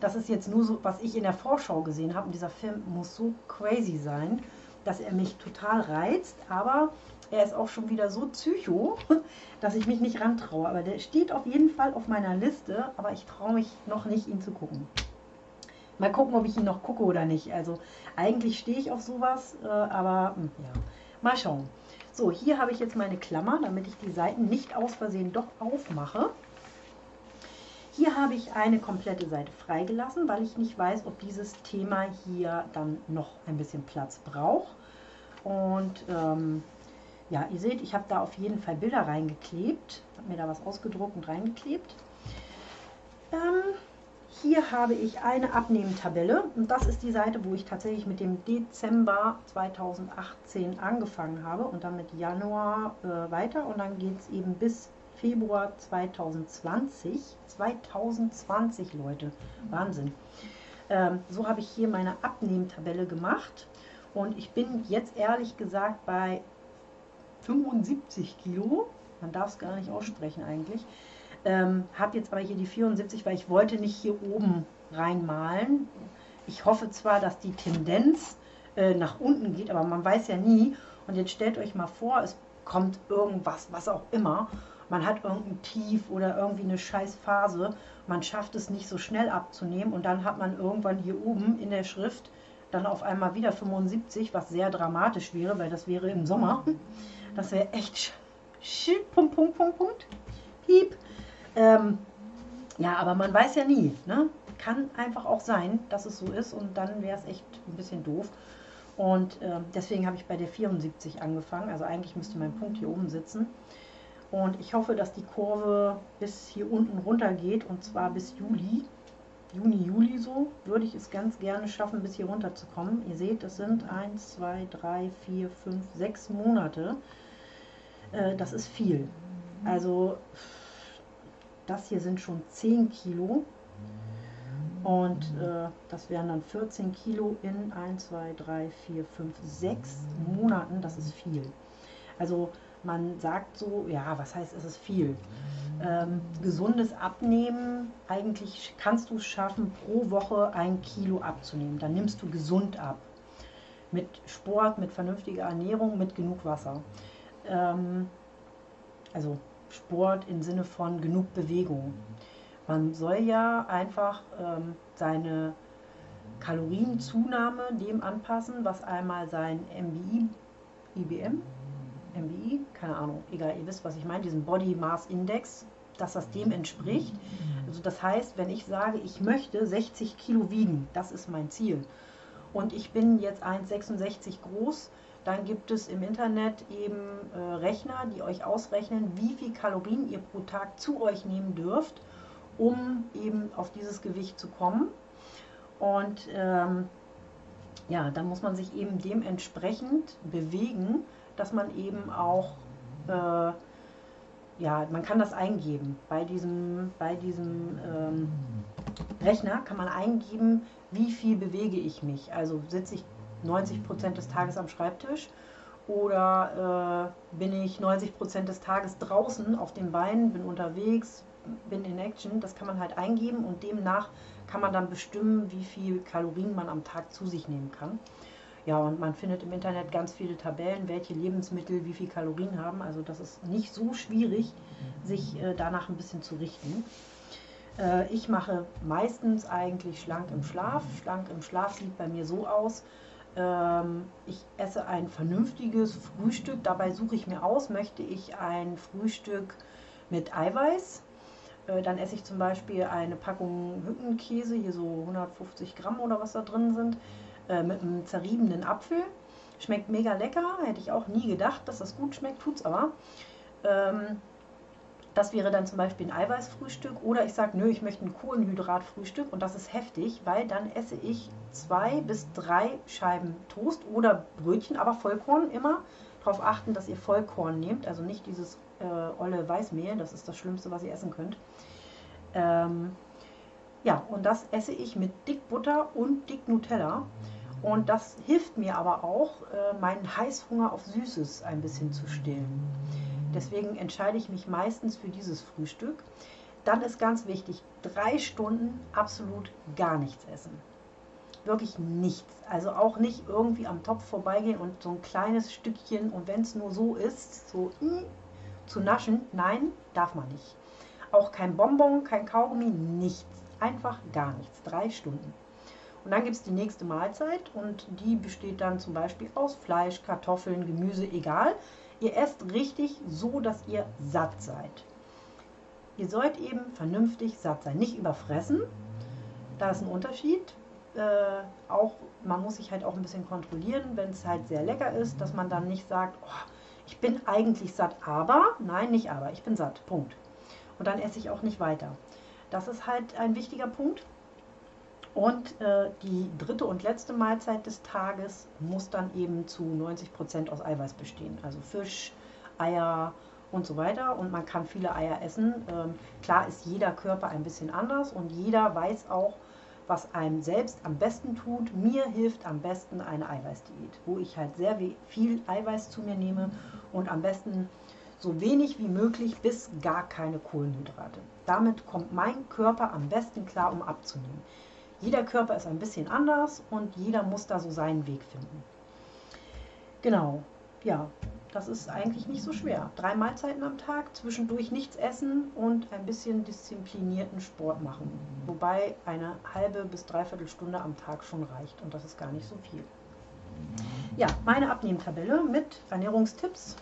A: das ist jetzt nur so, was ich in der Vorschau gesehen habe und dieser Film muss so crazy sein, dass er mich total reizt, aber er ist auch schon wieder so psycho, <laughs> dass ich mich nicht rantraue. Aber der steht auf jeden Fall auf meiner Liste, aber ich traue mich noch nicht, ihn zu gucken. Mal gucken, ob ich ihn noch gucke oder nicht. Also eigentlich stehe ich auf sowas, äh, aber hm, ja. Mal schauen. So, hier habe ich jetzt meine Klammer, damit ich die Seiten nicht aus Versehen doch aufmache. Hier habe ich eine komplette Seite freigelassen, weil ich nicht weiß, ob dieses Thema hier dann noch ein bisschen Platz braucht. Und ähm, ja, ihr seht, ich habe da auf jeden Fall Bilder reingeklebt. Habe mir da was ausgedruckt und reingeklebt. Ähm, hier habe ich eine Abnehmtabelle und das ist die Seite, wo ich tatsächlich mit dem Dezember 2018 angefangen habe und dann mit Januar äh, weiter und dann geht es eben bis Februar 2020. 2020 Leute, Wahnsinn. Ähm, so habe ich hier meine Abnehmtabelle gemacht und ich bin jetzt ehrlich gesagt bei 75 Kilo. Man darf es gar nicht aussprechen eigentlich. Ähm, habe jetzt aber hier die 74, weil ich wollte nicht hier oben reinmalen. Ich hoffe zwar, dass die Tendenz äh, nach unten geht, aber man weiß ja nie. Und jetzt stellt euch mal vor, es kommt irgendwas, was auch immer. Man hat irgendein Tief oder irgendwie eine scheiß Phase. Man schafft es nicht so schnell abzunehmen und dann hat man irgendwann hier oben in der Schrift dann auf einmal wieder 75, was sehr dramatisch wäre, weil das wäre im Sommer. Das wäre echt Punkt, Punkt, Punkt, Punkt. Piep. Ähm, ja, aber man weiß ja nie. Ne? Kann einfach auch sein, dass es so ist und dann wäre es echt ein bisschen doof. Und äh, deswegen habe ich bei der 74 angefangen. Also eigentlich müsste mein Punkt hier oben sitzen. Und ich hoffe, dass die Kurve bis hier unten runter geht und zwar bis Juli. Juni, Juli so, würde ich es ganz gerne schaffen, bis hier runter zu kommen. Ihr seht, das sind 1, 2, 3, 4, 5, 6 Monate. Äh, das ist viel. Also das hier sind schon 10 Kilo. Und äh, das wären dann 14 Kilo in 1, 2, 3, 4, 5, 6 Monaten. Das ist viel. Also man sagt so, ja, was heißt, es ist viel? Ähm, gesundes Abnehmen, eigentlich kannst du es schaffen, pro Woche ein Kilo abzunehmen. Dann nimmst du gesund ab. Mit Sport, mit vernünftiger Ernährung, mit genug Wasser. Ähm, also Sport im Sinne von genug Bewegung. Man soll ja einfach ähm, seine Kalorienzunahme dem anpassen, was einmal sein MBI, IBM, MBI, keine Ahnung, egal, ihr wisst, was ich meine, diesen Body Mass Index, dass das dem entspricht. Also das heißt, wenn ich sage, ich möchte 60 Kilo wiegen, das ist mein Ziel. Und ich bin jetzt 1,66 groß, dann gibt es im Internet eben äh, Rechner, die euch ausrechnen, wie viel Kalorien ihr pro Tag zu euch nehmen dürft, um eben auf dieses Gewicht zu kommen. Und ähm, ja, dann muss man sich eben dementsprechend bewegen, dass man eben auch, äh, ja, man kann das eingeben. Bei diesem, bei diesem ähm, Rechner kann man eingeben, wie viel bewege ich mich. Also sitze ich 90 Prozent des Tages am Schreibtisch oder äh, bin ich 90 Prozent des Tages draußen auf den Beinen, bin unterwegs, bin in Action. Das kann man halt eingeben und demnach kann man dann bestimmen, wie viel Kalorien man am Tag zu sich nehmen kann. Ja, und man findet im Internet ganz viele Tabellen, welche Lebensmittel wie viel Kalorien haben. Also das ist nicht so schwierig, sich äh, danach ein bisschen zu richten. Äh, ich mache meistens eigentlich schlank im Schlaf. Schlank im Schlaf sieht bei mir so aus, ich esse ein vernünftiges Frühstück. Dabei suche ich mir aus, möchte ich ein Frühstück mit Eiweiß. Äh, dann esse ich zum Beispiel eine Packung Hückenkäse, hier so 150 Gramm oder was da drin sind, äh, mit einem zerriebenen Apfel. Schmeckt mega lecker, hätte ich auch nie gedacht, dass das gut schmeckt, tut es aber. Das wäre dann zum Beispiel ein Eiweißfrühstück oder ich sage, nö, ich möchte ein Kohlenhydratfrühstück und das ist heftig, weil dann esse ich zwei bis drei Scheiben Toast oder Brötchen, aber Vollkorn immer. Darauf achten, dass ihr Vollkorn nehmt, also nicht dieses äh, olle Weißmehl, das ist das Schlimmste, was ihr essen könnt. Ähm, ja, und das esse ich mit dick Butter und dick Nutella. Und das hilft mir aber auch, äh, meinen Heißhunger auf Süßes ein bisschen zu stillen. Deswegen entscheide ich mich meistens für dieses Frühstück. Dann ist ganz wichtig, drei Stunden absolut gar nichts essen. Wirklich nichts. Also auch nicht irgendwie am Topf vorbeigehen und so ein kleines Stückchen und wenn es nur so ist, so mh, hm, zu naschen. Nein, darf man nicht. Auch kein Bonbon, kein Kaugummi, nichts. Einfach gar nichts. Drei Stunden. Und dann gibt es die nächste Mahlzeit und die besteht dann zum Beispiel aus Fleisch, Kartoffeln, Gemüse, egal. Ihr esst richtig so, dass ihr satt seid. Ihr sollt eben vernünftig satt sein, nicht überfressen. Da ist ein Unterschied. Äh, auch man muss sich halt auch ein bisschen kontrollieren, wenn es halt sehr lecker ist, dass man dann nicht sagt, oh, ich bin eigentlich satt, aber, nein, nicht aber, ich bin satt, Punkt. Und dann esse ich auch nicht weiter. Das ist halt ein wichtiger Punkt. Und äh, die dritte und letzte Mahlzeit des Tages muss dann eben zu 90 Prozent aus Eiweiß bestehen. Also Fisch, Eier und so weiter. Und man kann viele Eier essen. Ähm, klar ist jeder Körper ein bisschen anders und jeder weiß auch, was einem selbst am besten tut. Mir hilft am besten eine Eiweißdiät, wo ich halt sehr viel Eiweiß zu mir nehme und am besten so wenig wie möglich bis gar keine Kohlenhydrate. Damit kommt mein Körper am besten klar, um abzunehmen. Jeder Körper ist ein bisschen anders und jeder muss da so seinen Weg finden. Genau, ja, das ist eigentlich nicht so schwer. Drei Mahlzeiten am Tag, zwischendurch nichts essen und ein bisschen disziplinierten Sport machen. Wobei eine halbe bis dreiviertel Stunde am Tag schon reicht und das ist gar nicht so viel. Ja, meine Abnehmtabelle mit Ernährungstipps.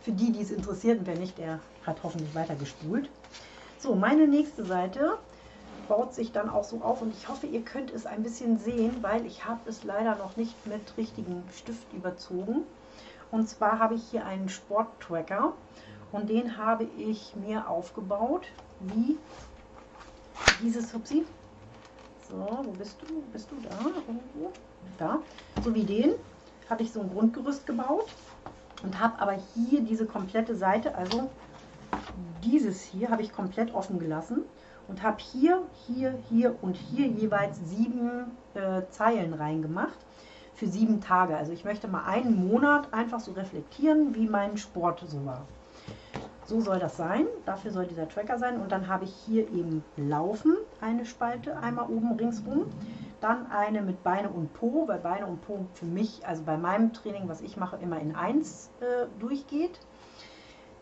A: Für die, die es interessiert und wer nicht, der hat hoffentlich weiter gespult. So, meine nächste Seite baut sich dann auch so auf und ich hoffe, ihr könnt es ein bisschen sehen, weil ich habe es leider noch nicht mit richtigem Stift überzogen. Und zwar habe ich hier einen Sporttracker und den habe ich mir aufgebaut, wie dieses Hupsi. So, wo bist du? Bist du da? Irgendwo? Da. So wie den habe ich so ein Grundgerüst gebaut und habe aber hier diese komplette Seite, also dieses hier habe ich komplett offen gelassen und habe hier, hier, hier und hier jeweils sieben äh, Zeilen reingemacht für sieben Tage. Also ich möchte mal einen Monat einfach so reflektieren, wie mein Sport so war. So soll das sein, dafür soll dieser Tracker sein. Und dann habe ich hier eben Laufen, eine Spalte, einmal oben ringsrum. Dann eine mit Beine und Po, weil Beine und Po für mich, also bei meinem Training, was ich mache, immer in eins äh, durchgeht.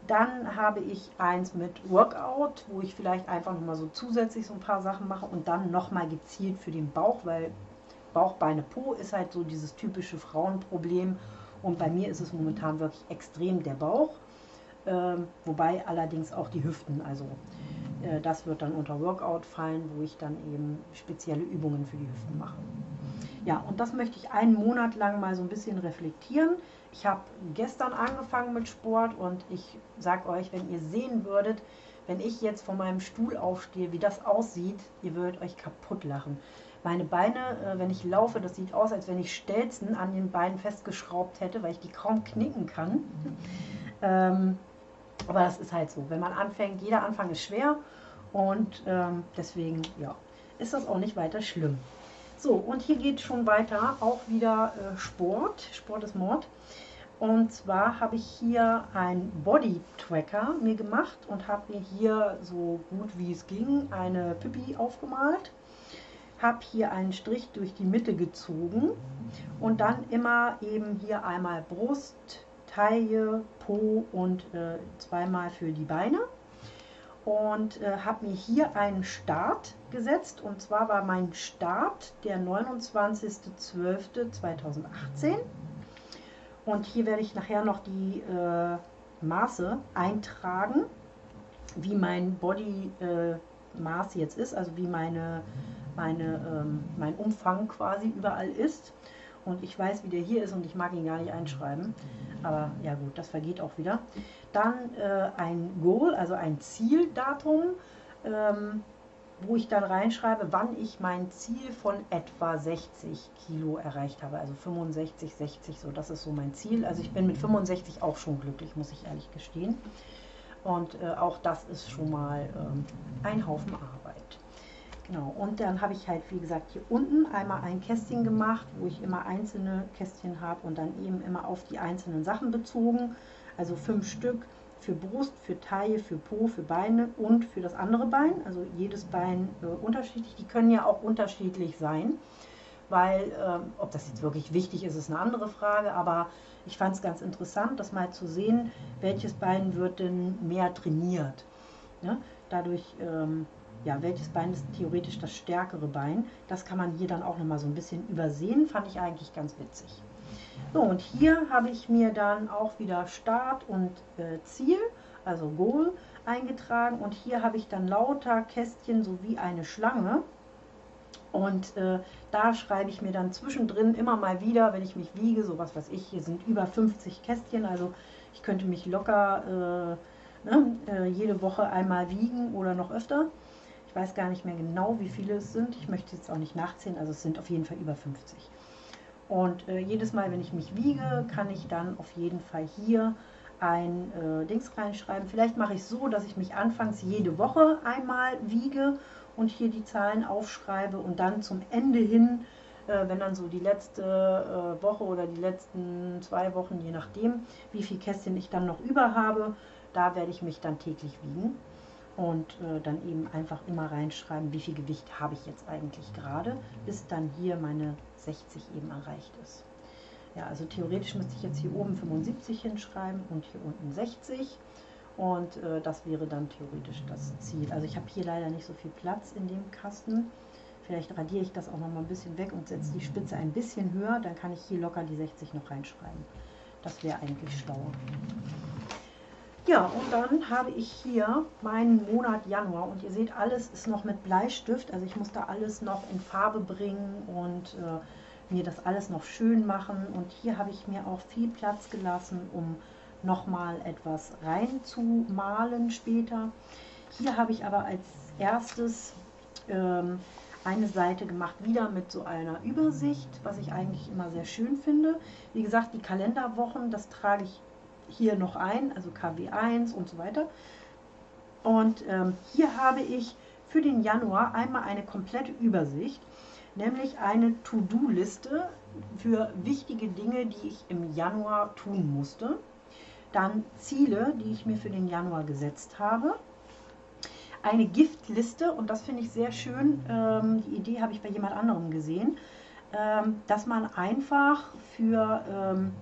A: Dann habe ich eins mit Workout, wo ich vielleicht einfach nochmal so zusätzlich so ein paar Sachen mache und dann nochmal gezielt für den Bauch, weil Bauch, Beine, Po ist halt so dieses typische Frauenproblem. Und bei mir ist es momentan wirklich extrem der Bauch, ähm, wobei allerdings auch die Hüften. Also äh, das wird dann unter Workout fallen, wo ich dann eben spezielle Übungen für die Hüften mache. Ja, und das möchte ich einen Monat lang mal so ein bisschen reflektieren. Ich habe gestern angefangen mit Sport und ich sage euch, wenn ihr sehen würdet, wenn ich jetzt von meinem Stuhl aufstehe, wie das aussieht, ihr würdet euch kaputt lachen. Meine Beine, äh, wenn ich laufe, das sieht aus, als wenn ich Stelzen an den Beinen festgeschraubt hätte, weil ich die kaum knicken kann. Ähm, aber das ist halt so. Wenn man anfängt, jeder Anfang ist schwer und ähm, deswegen, ja, ist das auch nicht weiter schlimm. So, und hier geht schon weiter, auch wieder äh, Sport. Sport ist Mord. Und zwar habe ich hier ein Body Tracker mir gemacht und habe mir hier so gut wie es ging eine Pippi aufgemalt. Habe hier einen Strich durch die Mitte gezogen und dann immer eben hier einmal Brust, Taille, Po und äh, zweimal für die Beine. Und äh, habe mir hier einen Start gesetzt und zwar war mein Start der 29.12.2018 und hier werde ich nachher noch die äh, Maße eintragen, wie mein Body äh, Maß jetzt ist, also wie meine, meine, ähm, mein Umfang quasi überall ist. Und ich weiß, wie der hier ist und ich mag ihn gar nicht einschreiben. Aber ja gut, das vergeht auch wieder. Dann äh, ein Goal, also ein Zieldatum. Ähm, wo ich dann reinschreibe, wann ich mein Ziel von etwa 60 Kilo erreicht habe. Also 65, 60, so das ist so mein Ziel. Also ich bin mit 65 auch schon glücklich, muss ich ehrlich gestehen. Und äh, auch das ist schon mal ähm, ein Haufen Arbeit. Genau, und dann habe ich halt, wie gesagt, hier unten einmal ein Kästchen gemacht, wo ich immer einzelne Kästchen habe und dann eben immer auf die einzelnen Sachen bezogen. Also fünf Stück für Brust, für Taille, für Po, für Beine und für das andere Bein. Also jedes Bein äh, unterschiedlich. Die können ja auch unterschiedlich sein, weil äh, ob das jetzt wirklich wichtig ist, ist eine andere Frage. Aber ich fand es ganz interessant, das mal zu sehen, welches Bein wird denn mehr trainiert. Ne? Dadurch, ähm, ja, welches Bein ist theoretisch das stärkere Bein. Das kann man hier dann auch nochmal so ein bisschen übersehen, fand ich eigentlich ganz witzig. So, und hier habe ich mir dann auch wieder Start und äh, Ziel, also Goal, eingetragen. Und hier habe ich dann lauter Kästchen sowie eine Schlange. Und äh, da schreibe ich mir dann zwischendrin immer mal wieder, wenn ich mich wiege, so was weiß ich, hier sind über 50 Kästchen, also ich könnte mich locker äh, ne, äh, jede Woche einmal wiegen oder noch öfter. Ich weiß gar nicht mehr genau, wie viele es sind. Ich möchte jetzt auch nicht nachzählen, also es sind auf jeden Fall über 50. Und äh, jedes Mal, wenn ich mich wiege, kann ich dann auf jeden Fall hier ein äh, Dings reinschreiben. Vielleicht mache ich es so, dass ich mich anfangs jede Woche einmal wiege und hier die Zahlen aufschreibe und dann zum Ende hin, äh, wenn dann so die letzte äh, Woche oder die letzten zwei Wochen, je nachdem, wie viel Kästchen ich dann noch über habe, da werde ich mich dann täglich wiegen und äh, dann eben einfach immer reinschreiben, wie viel Gewicht habe ich jetzt eigentlich gerade, bis dann hier meine 60 eben erreicht ist. Ja, also theoretisch müsste ich jetzt hier oben 75 hinschreiben und hier unten 60 und äh, das wäre dann theoretisch das Ziel. Also ich habe hier leider nicht so viel Platz in dem Kasten. Vielleicht radiere ich das auch noch mal ein bisschen weg und setze die Spitze ein bisschen höher, dann kann ich hier locker die 60 noch reinschreiben. Das wäre eigentlich schlauer. Ja, und dann habe ich hier meinen Monat Januar und ihr seht, alles ist noch mit Bleistift, also ich muss da alles noch in Farbe bringen und äh, mir das alles noch schön machen und hier habe ich mir auch viel Platz gelassen, um nochmal etwas reinzumalen später. Hier habe ich aber als erstes ähm, eine Seite gemacht, wieder mit so einer Übersicht, was ich eigentlich immer sehr schön finde. Wie gesagt, die Kalenderwochen, das trage ich hier noch ein, also KW1 und so weiter. Und ähm, hier habe ich für den Januar einmal eine komplette Übersicht, nämlich eine To-Do-Liste für wichtige Dinge, die ich im Januar tun musste. Dann Ziele, die ich mir für den Januar gesetzt habe. Eine Giftliste, und das finde ich sehr schön, ähm, die Idee habe ich bei jemand anderem gesehen, ähm, dass man einfach für ähm,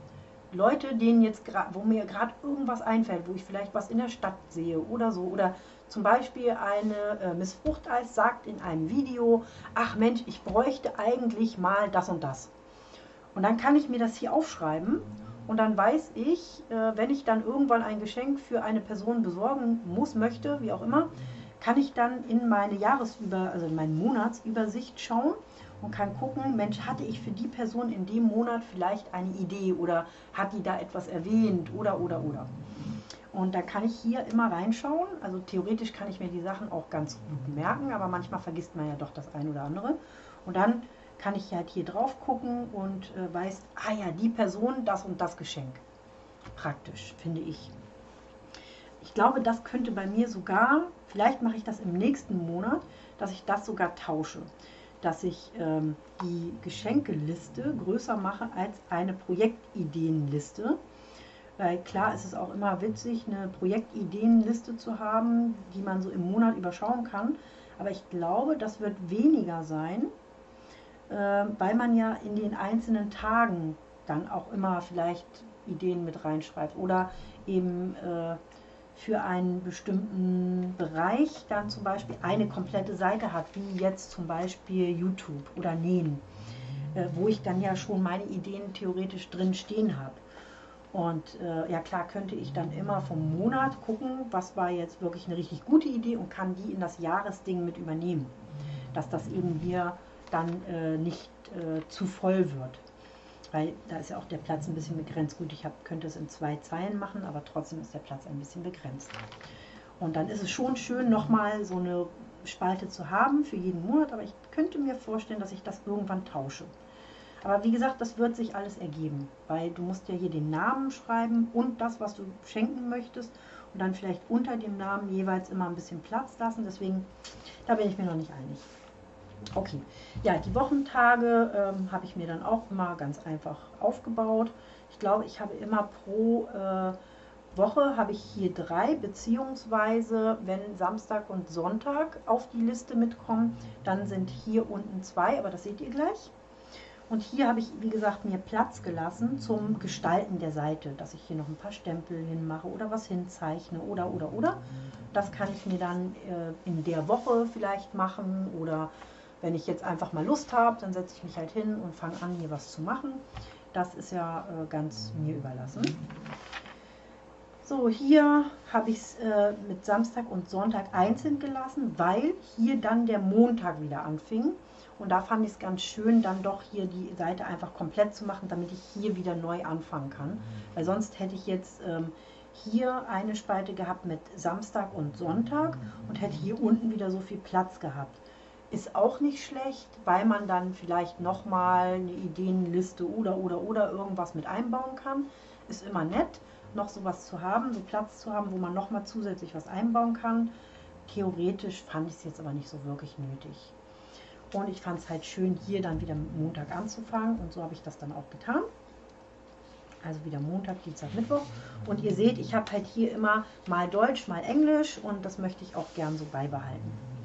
A: Leute, denen jetzt gerade, wo mir gerade irgendwas einfällt, wo ich vielleicht was in der Stadt sehe oder so, oder zum Beispiel eine äh, Miss Fruchteis sagt in einem Video, ach Mensch, ich bräuchte eigentlich mal das und das. Und dann kann ich mir das hier aufschreiben und dann weiß ich, äh, wenn ich dann irgendwann ein Geschenk für eine Person besorgen muss, möchte, wie auch immer, kann ich dann in meine Jahresüber, also in meine Monatsübersicht schauen und kann gucken, Mensch, hatte ich für die Person in dem Monat vielleicht eine Idee oder hat die da etwas erwähnt oder oder oder. Und da kann ich hier immer reinschauen. Also theoretisch kann ich mir die Sachen auch ganz gut merken, aber manchmal vergisst man ja doch das eine oder andere. Und dann kann ich halt hier drauf gucken und äh, weiß, ah ja, die Person, das und das Geschenk. Praktisch, finde ich. Ich glaube, das könnte bei mir sogar, vielleicht mache ich das im nächsten Monat, dass ich das sogar tausche. Dass ich ähm, die Geschenkeliste größer mache als eine Projektideenliste. Weil klar ist es auch immer witzig, eine Projektideenliste zu haben, die man so im Monat überschauen kann. Aber ich glaube, das wird weniger sein, äh, weil man ja in den einzelnen Tagen dann auch immer vielleicht Ideen mit reinschreibt oder eben äh, für einen bestimmten Bereich dann zum Beispiel eine komplette Seite hat, wie jetzt zum Beispiel YouTube oder Nähen, äh, wo ich dann ja schon meine Ideen theoretisch drin stehen habe. Und äh, ja klar könnte ich dann immer vom Monat gucken, was war jetzt wirklich eine richtig gute Idee und kann die in das Jahresding mit übernehmen. Dass das eben hier dann äh, nicht äh, zu voll wird. Weil da ist ja auch der Platz ein bisschen begrenzt. Gut, ich hab, könnte es in zwei Zeilen machen, aber trotzdem ist der Platz ein bisschen begrenzt. Und dann ist es schon schön, nochmal so eine Spalte zu haben für jeden Monat, aber ich könnte mir vorstellen, dass ich das irgendwann tausche. Aber wie gesagt, das wird sich alles ergeben, weil du musst ja hier den Namen schreiben und das, was du schenken möchtest und dann vielleicht unter dem Namen jeweils immer ein bisschen Platz lassen. Deswegen, da bin ich mir noch nicht einig. Okay, ja, die Wochentage ähm, habe ich mir dann auch immer ganz einfach aufgebaut. Ich glaube, ich habe immer pro äh, Woche habe ich hier drei, beziehungsweise wenn Samstag und Sonntag auf die Liste mitkommen, dann sind hier unten zwei, aber das seht ihr gleich. Und hier habe ich, wie gesagt, mir Platz gelassen zum Gestalten der Seite, dass ich hier noch ein paar Stempel hinmache oder was hinzeichne oder, oder, oder. Das kann ich mir dann äh, in der Woche vielleicht machen oder wenn ich jetzt einfach mal Lust habe, dann setze ich mich halt hin und fange an, hier was zu machen. Das ist ja äh, ganz mir überlassen. So, hier habe ich es äh, mit Samstag und Sonntag einzeln gelassen, weil hier dann der Montag wieder anfing. Und da fand ich es ganz schön, dann doch hier die Seite einfach komplett zu machen, damit ich hier wieder neu anfangen kann. Weil sonst hätte ich jetzt ähm, hier eine Spalte gehabt mit Samstag und Sonntag und hätte hier unten wieder so viel Platz gehabt ist auch nicht schlecht, weil man dann vielleicht nochmal eine Ideenliste oder oder oder irgendwas mit einbauen kann. Ist immer nett, noch sowas zu haben, so Platz zu haben, wo man nochmal zusätzlich was einbauen kann. Theoretisch fand ich es jetzt aber nicht so wirklich nötig. Und ich fand es halt schön, hier dann wieder Montag anzufangen und so habe ich das dann auch getan. Also wieder Montag, Dienstag, Mittwoch. Und ihr seht, ich habe halt hier immer mal Deutsch, mal Englisch und das möchte ich auch gern so beibehalten.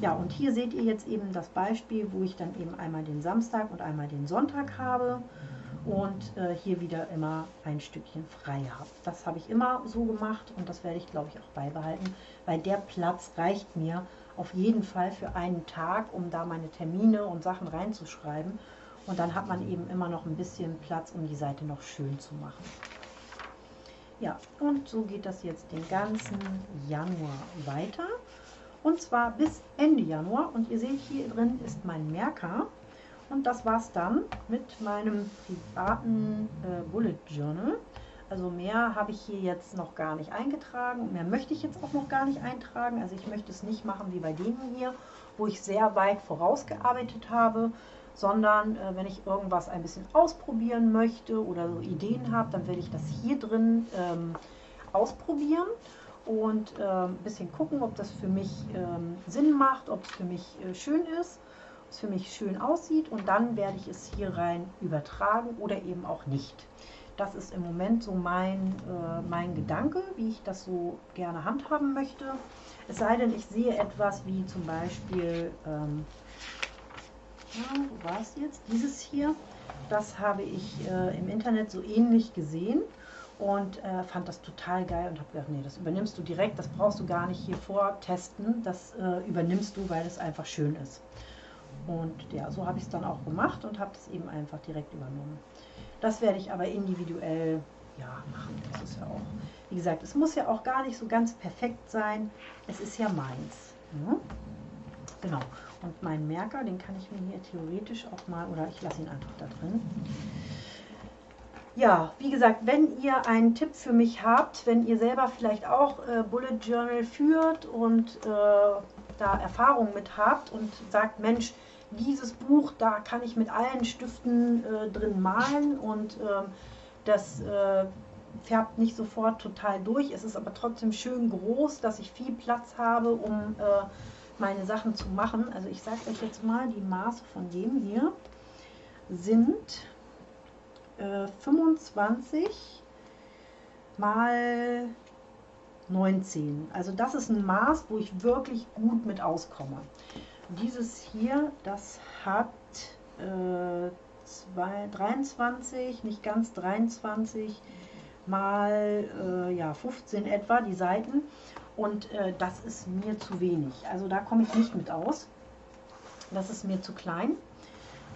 A: Ja, und hier seht ihr jetzt eben das Beispiel, wo ich dann eben einmal den Samstag und einmal den Sonntag habe und äh, hier wieder immer ein Stückchen frei habe. Das habe ich immer so gemacht und das werde ich, glaube ich, auch beibehalten, weil der Platz reicht mir auf jeden Fall für einen Tag, um da meine Termine und Sachen reinzuschreiben. Und dann hat man eben immer noch ein bisschen Platz, um die Seite noch schön zu machen. Ja, und so geht das jetzt den ganzen Januar weiter. Und zwar bis Ende Januar. Und ihr seht, hier drin ist mein Merker. Und das war es dann mit meinem privaten äh, Bullet Journal. Also mehr habe ich hier jetzt noch gar nicht eingetragen. Mehr möchte ich jetzt auch noch gar nicht eintragen. Also ich möchte es nicht machen wie bei denen hier, wo ich sehr weit vorausgearbeitet habe, sondern äh, wenn ich irgendwas ein bisschen ausprobieren möchte oder so Ideen habe, dann werde ich das hier drin ähm, ausprobieren und äh, ein bisschen gucken, ob das für mich ähm, Sinn macht, ob es für mich äh, schön ist, ob es für mich schön aussieht und dann werde ich es hier rein übertragen oder eben auch nicht. Das ist im Moment so mein, äh, mein Gedanke, wie ich das so gerne handhaben möchte. Es sei denn, ich sehe etwas wie zum Beispiel, ähm, ja, wo war es jetzt? Dieses hier, das habe ich äh, im Internet so ähnlich gesehen und äh, fand das total geil und habe gedacht, nee, das übernimmst du direkt, das brauchst du gar nicht hier vortesten, das äh, übernimmst du, weil es einfach schön ist. Und ja, so habe ich es dann auch gemacht und habe es eben einfach direkt übernommen. Das werde ich aber individuell ja, machen. Das ist ja auch, wie gesagt, es muss ja auch gar nicht so ganz perfekt sein. Es ist ja meins. Ne? Genau. Und meinen Merker, den kann ich mir hier theoretisch auch mal, oder ich lasse ihn einfach da drin ja, wie gesagt, wenn ihr einen Tipp für mich habt, wenn ihr selber vielleicht auch äh, Bullet Journal führt und äh, da Erfahrung mit habt und sagt, Mensch, Dieses Buch, da kann ich mit allen Stiften äh, drin malen und ähm, das äh, färbt nicht sofort total durch. Es ist aber trotzdem schön groß, dass ich viel Platz habe, um äh, meine Sachen zu machen. Also ich sage euch jetzt mal, die Maße von dem hier sind 25 äh, mal 19. Also das ist ein Maß, wo ich wirklich gut mit auskomme. Dieses hier, das hat äh, zwei, 23, nicht ganz 23 mal äh, ja, 15 etwa, die Seiten. Und äh, das ist mir zu wenig. Also da komme ich nicht mit aus. Das ist mir zu klein.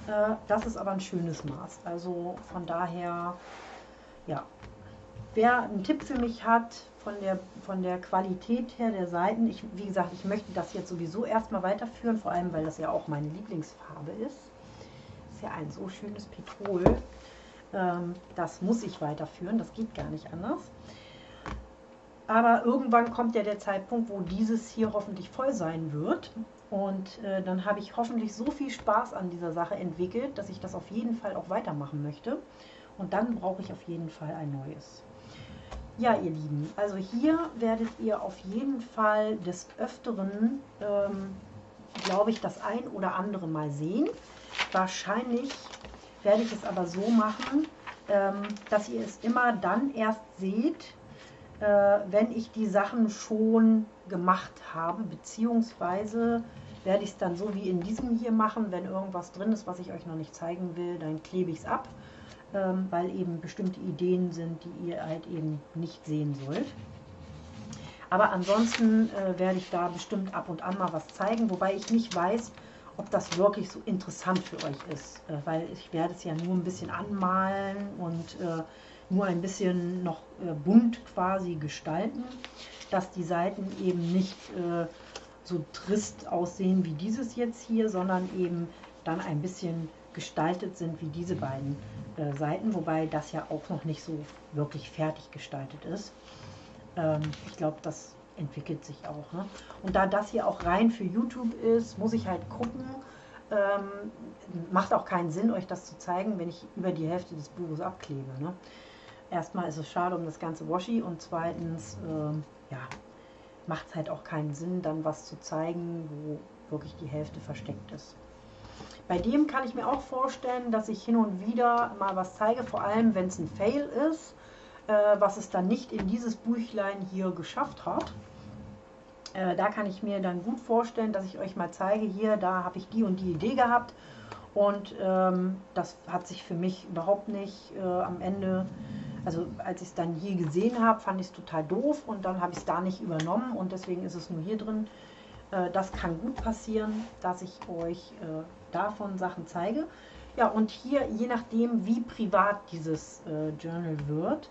A: Äh, das ist aber ein schönes Maß. Also von daher, ja. Wer einen Tipp für mich hat, von der, von der Qualität her der Seiten, ich, wie gesagt, ich möchte das jetzt sowieso erstmal weiterführen, vor allem weil das ja auch meine Lieblingsfarbe ist. Ist ja ein so schönes Petrol. Ähm, das muss ich weiterführen, das geht gar nicht anders. Aber irgendwann kommt ja der Zeitpunkt, wo dieses hier hoffentlich voll sein wird. Und äh, dann habe ich hoffentlich so viel Spaß an dieser Sache entwickelt, dass ich das auf jeden Fall auch weitermachen möchte. Und dann brauche ich auf jeden Fall ein neues. Ja, ihr Lieben, also hier werdet ihr auf jeden Fall des Öfteren, ähm, glaube ich, das ein oder andere mal sehen. Wahrscheinlich werde ich es aber so machen, ähm, dass ihr es immer dann erst seht, äh, wenn ich die Sachen schon gemacht habe, beziehungsweise werde ich es dann so wie in diesem hier machen, wenn irgendwas drin ist, was ich euch noch nicht zeigen will, dann klebe ich es ab, ähm, weil eben bestimmte Ideen sind, die ihr halt eben nicht sehen sollt. Aber ansonsten äh, werde ich da bestimmt ab und an mal was zeigen, wobei ich nicht weiß, ob das wirklich so interessant für euch ist, äh, weil ich werde es ja nur ein bisschen anmalen und äh, nur ein bisschen noch äh, bunt quasi gestalten, dass die Seiten eben nicht äh, so trist aussehen wie dieses jetzt hier, sondern eben dann ein bisschen gestaltet sind wie diese beiden äh, Seiten, wobei das ja auch noch nicht so wirklich fertig gestaltet ist. Ähm, ich glaube, das entwickelt sich auch. Ne? Und da das hier auch rein für YouTube ist, muss ich halt gucken. Ähm, macht auch keinen Sinn, euch das zu zeigen, wenn ich über die Hälfte des Buches abklebe. Ne? erstmal ist es schade um das ganze Washi und zweitens, äh, ja, macht es halt auch keinen Sinn, dann was zu zeigen, wo wirklich die Hälfte versteckt ist. Bei dem kann ich mir auch vorstellen, dass ich hin und wieder mal was zeige, vor allem wenn es ein Fail ist, äh, was es dann nicht in dieses Büchlein hier geschafft hat. Äh, da kann ich mir dann gut vorstellen, dass ich euch mal zeige, hier, da habe ich die und die Idee gehabt und ähm, das hat sich für mich überhaupt nicht äh, am Ende also als ich es dann hier gesehen habe, fand ich es total doof und dann habe ich es da nicht übernommen und deswegen ist es nur hier drin. Äh, das kann gut passieren, dass ich euch äh, davon Sachen zeige. Ja, und hier, je nachdem, wie privat dieses äh, Journal wird,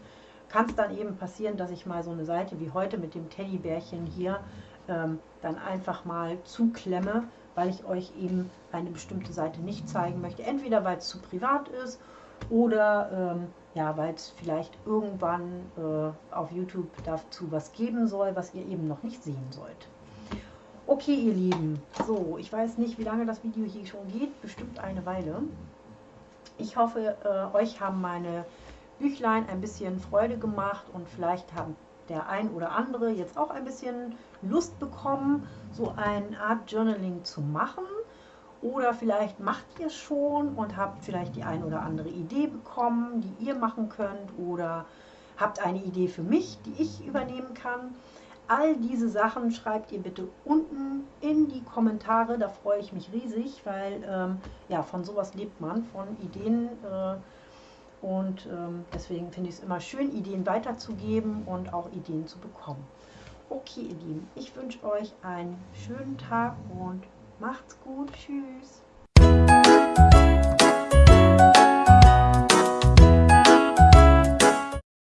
A: kann es dann eben passieren, dass ich mal so eine Seite wie heute mit dem Teddybärchen hier ähm, dann einfach mal zuklemme, weil ich euch eben eine bestimmte Seite nicht zeigen möchte. Entweder weil es zu privat ist oder ähm, ja, weil es vielleicht irgendwann äh, auf YouTube dazu was geben soll, was ihr eben noch nicht sehen sollt. Okay, ihr Lieben, so, ich weiß nicht, wie lange das Video hier schon geht, bestimmt eine Weile. Ich hoffe, äh, euch haben meine Büchlein ein bisschen Freude gemacht und vielleicht haben der ein oder andere jetzt auch ein bisschen Lust bekommen, so eine Art Journaling zu machen. Oder vielleicht macht ihr es schon und habt vielleicht die ein oder andere Idee bekommen, die ihr machen könnt. Oder habt eine Idee für mich, die ich übernehmen kann. All diese Sachen schreibt ihr bitte unten in die Kommentare. Da freue ich mich riesig, weil ähm, ja, von sowas lebt man, von Ideen. Äh, und ähm, deswegen finde ich es immer schön, Ideen weiterzugeben und auch Ideen zu bekommen. Okay, ihr Lieben, ich wünsche euch einen schönen Tag und Macht's gut. Tschüss.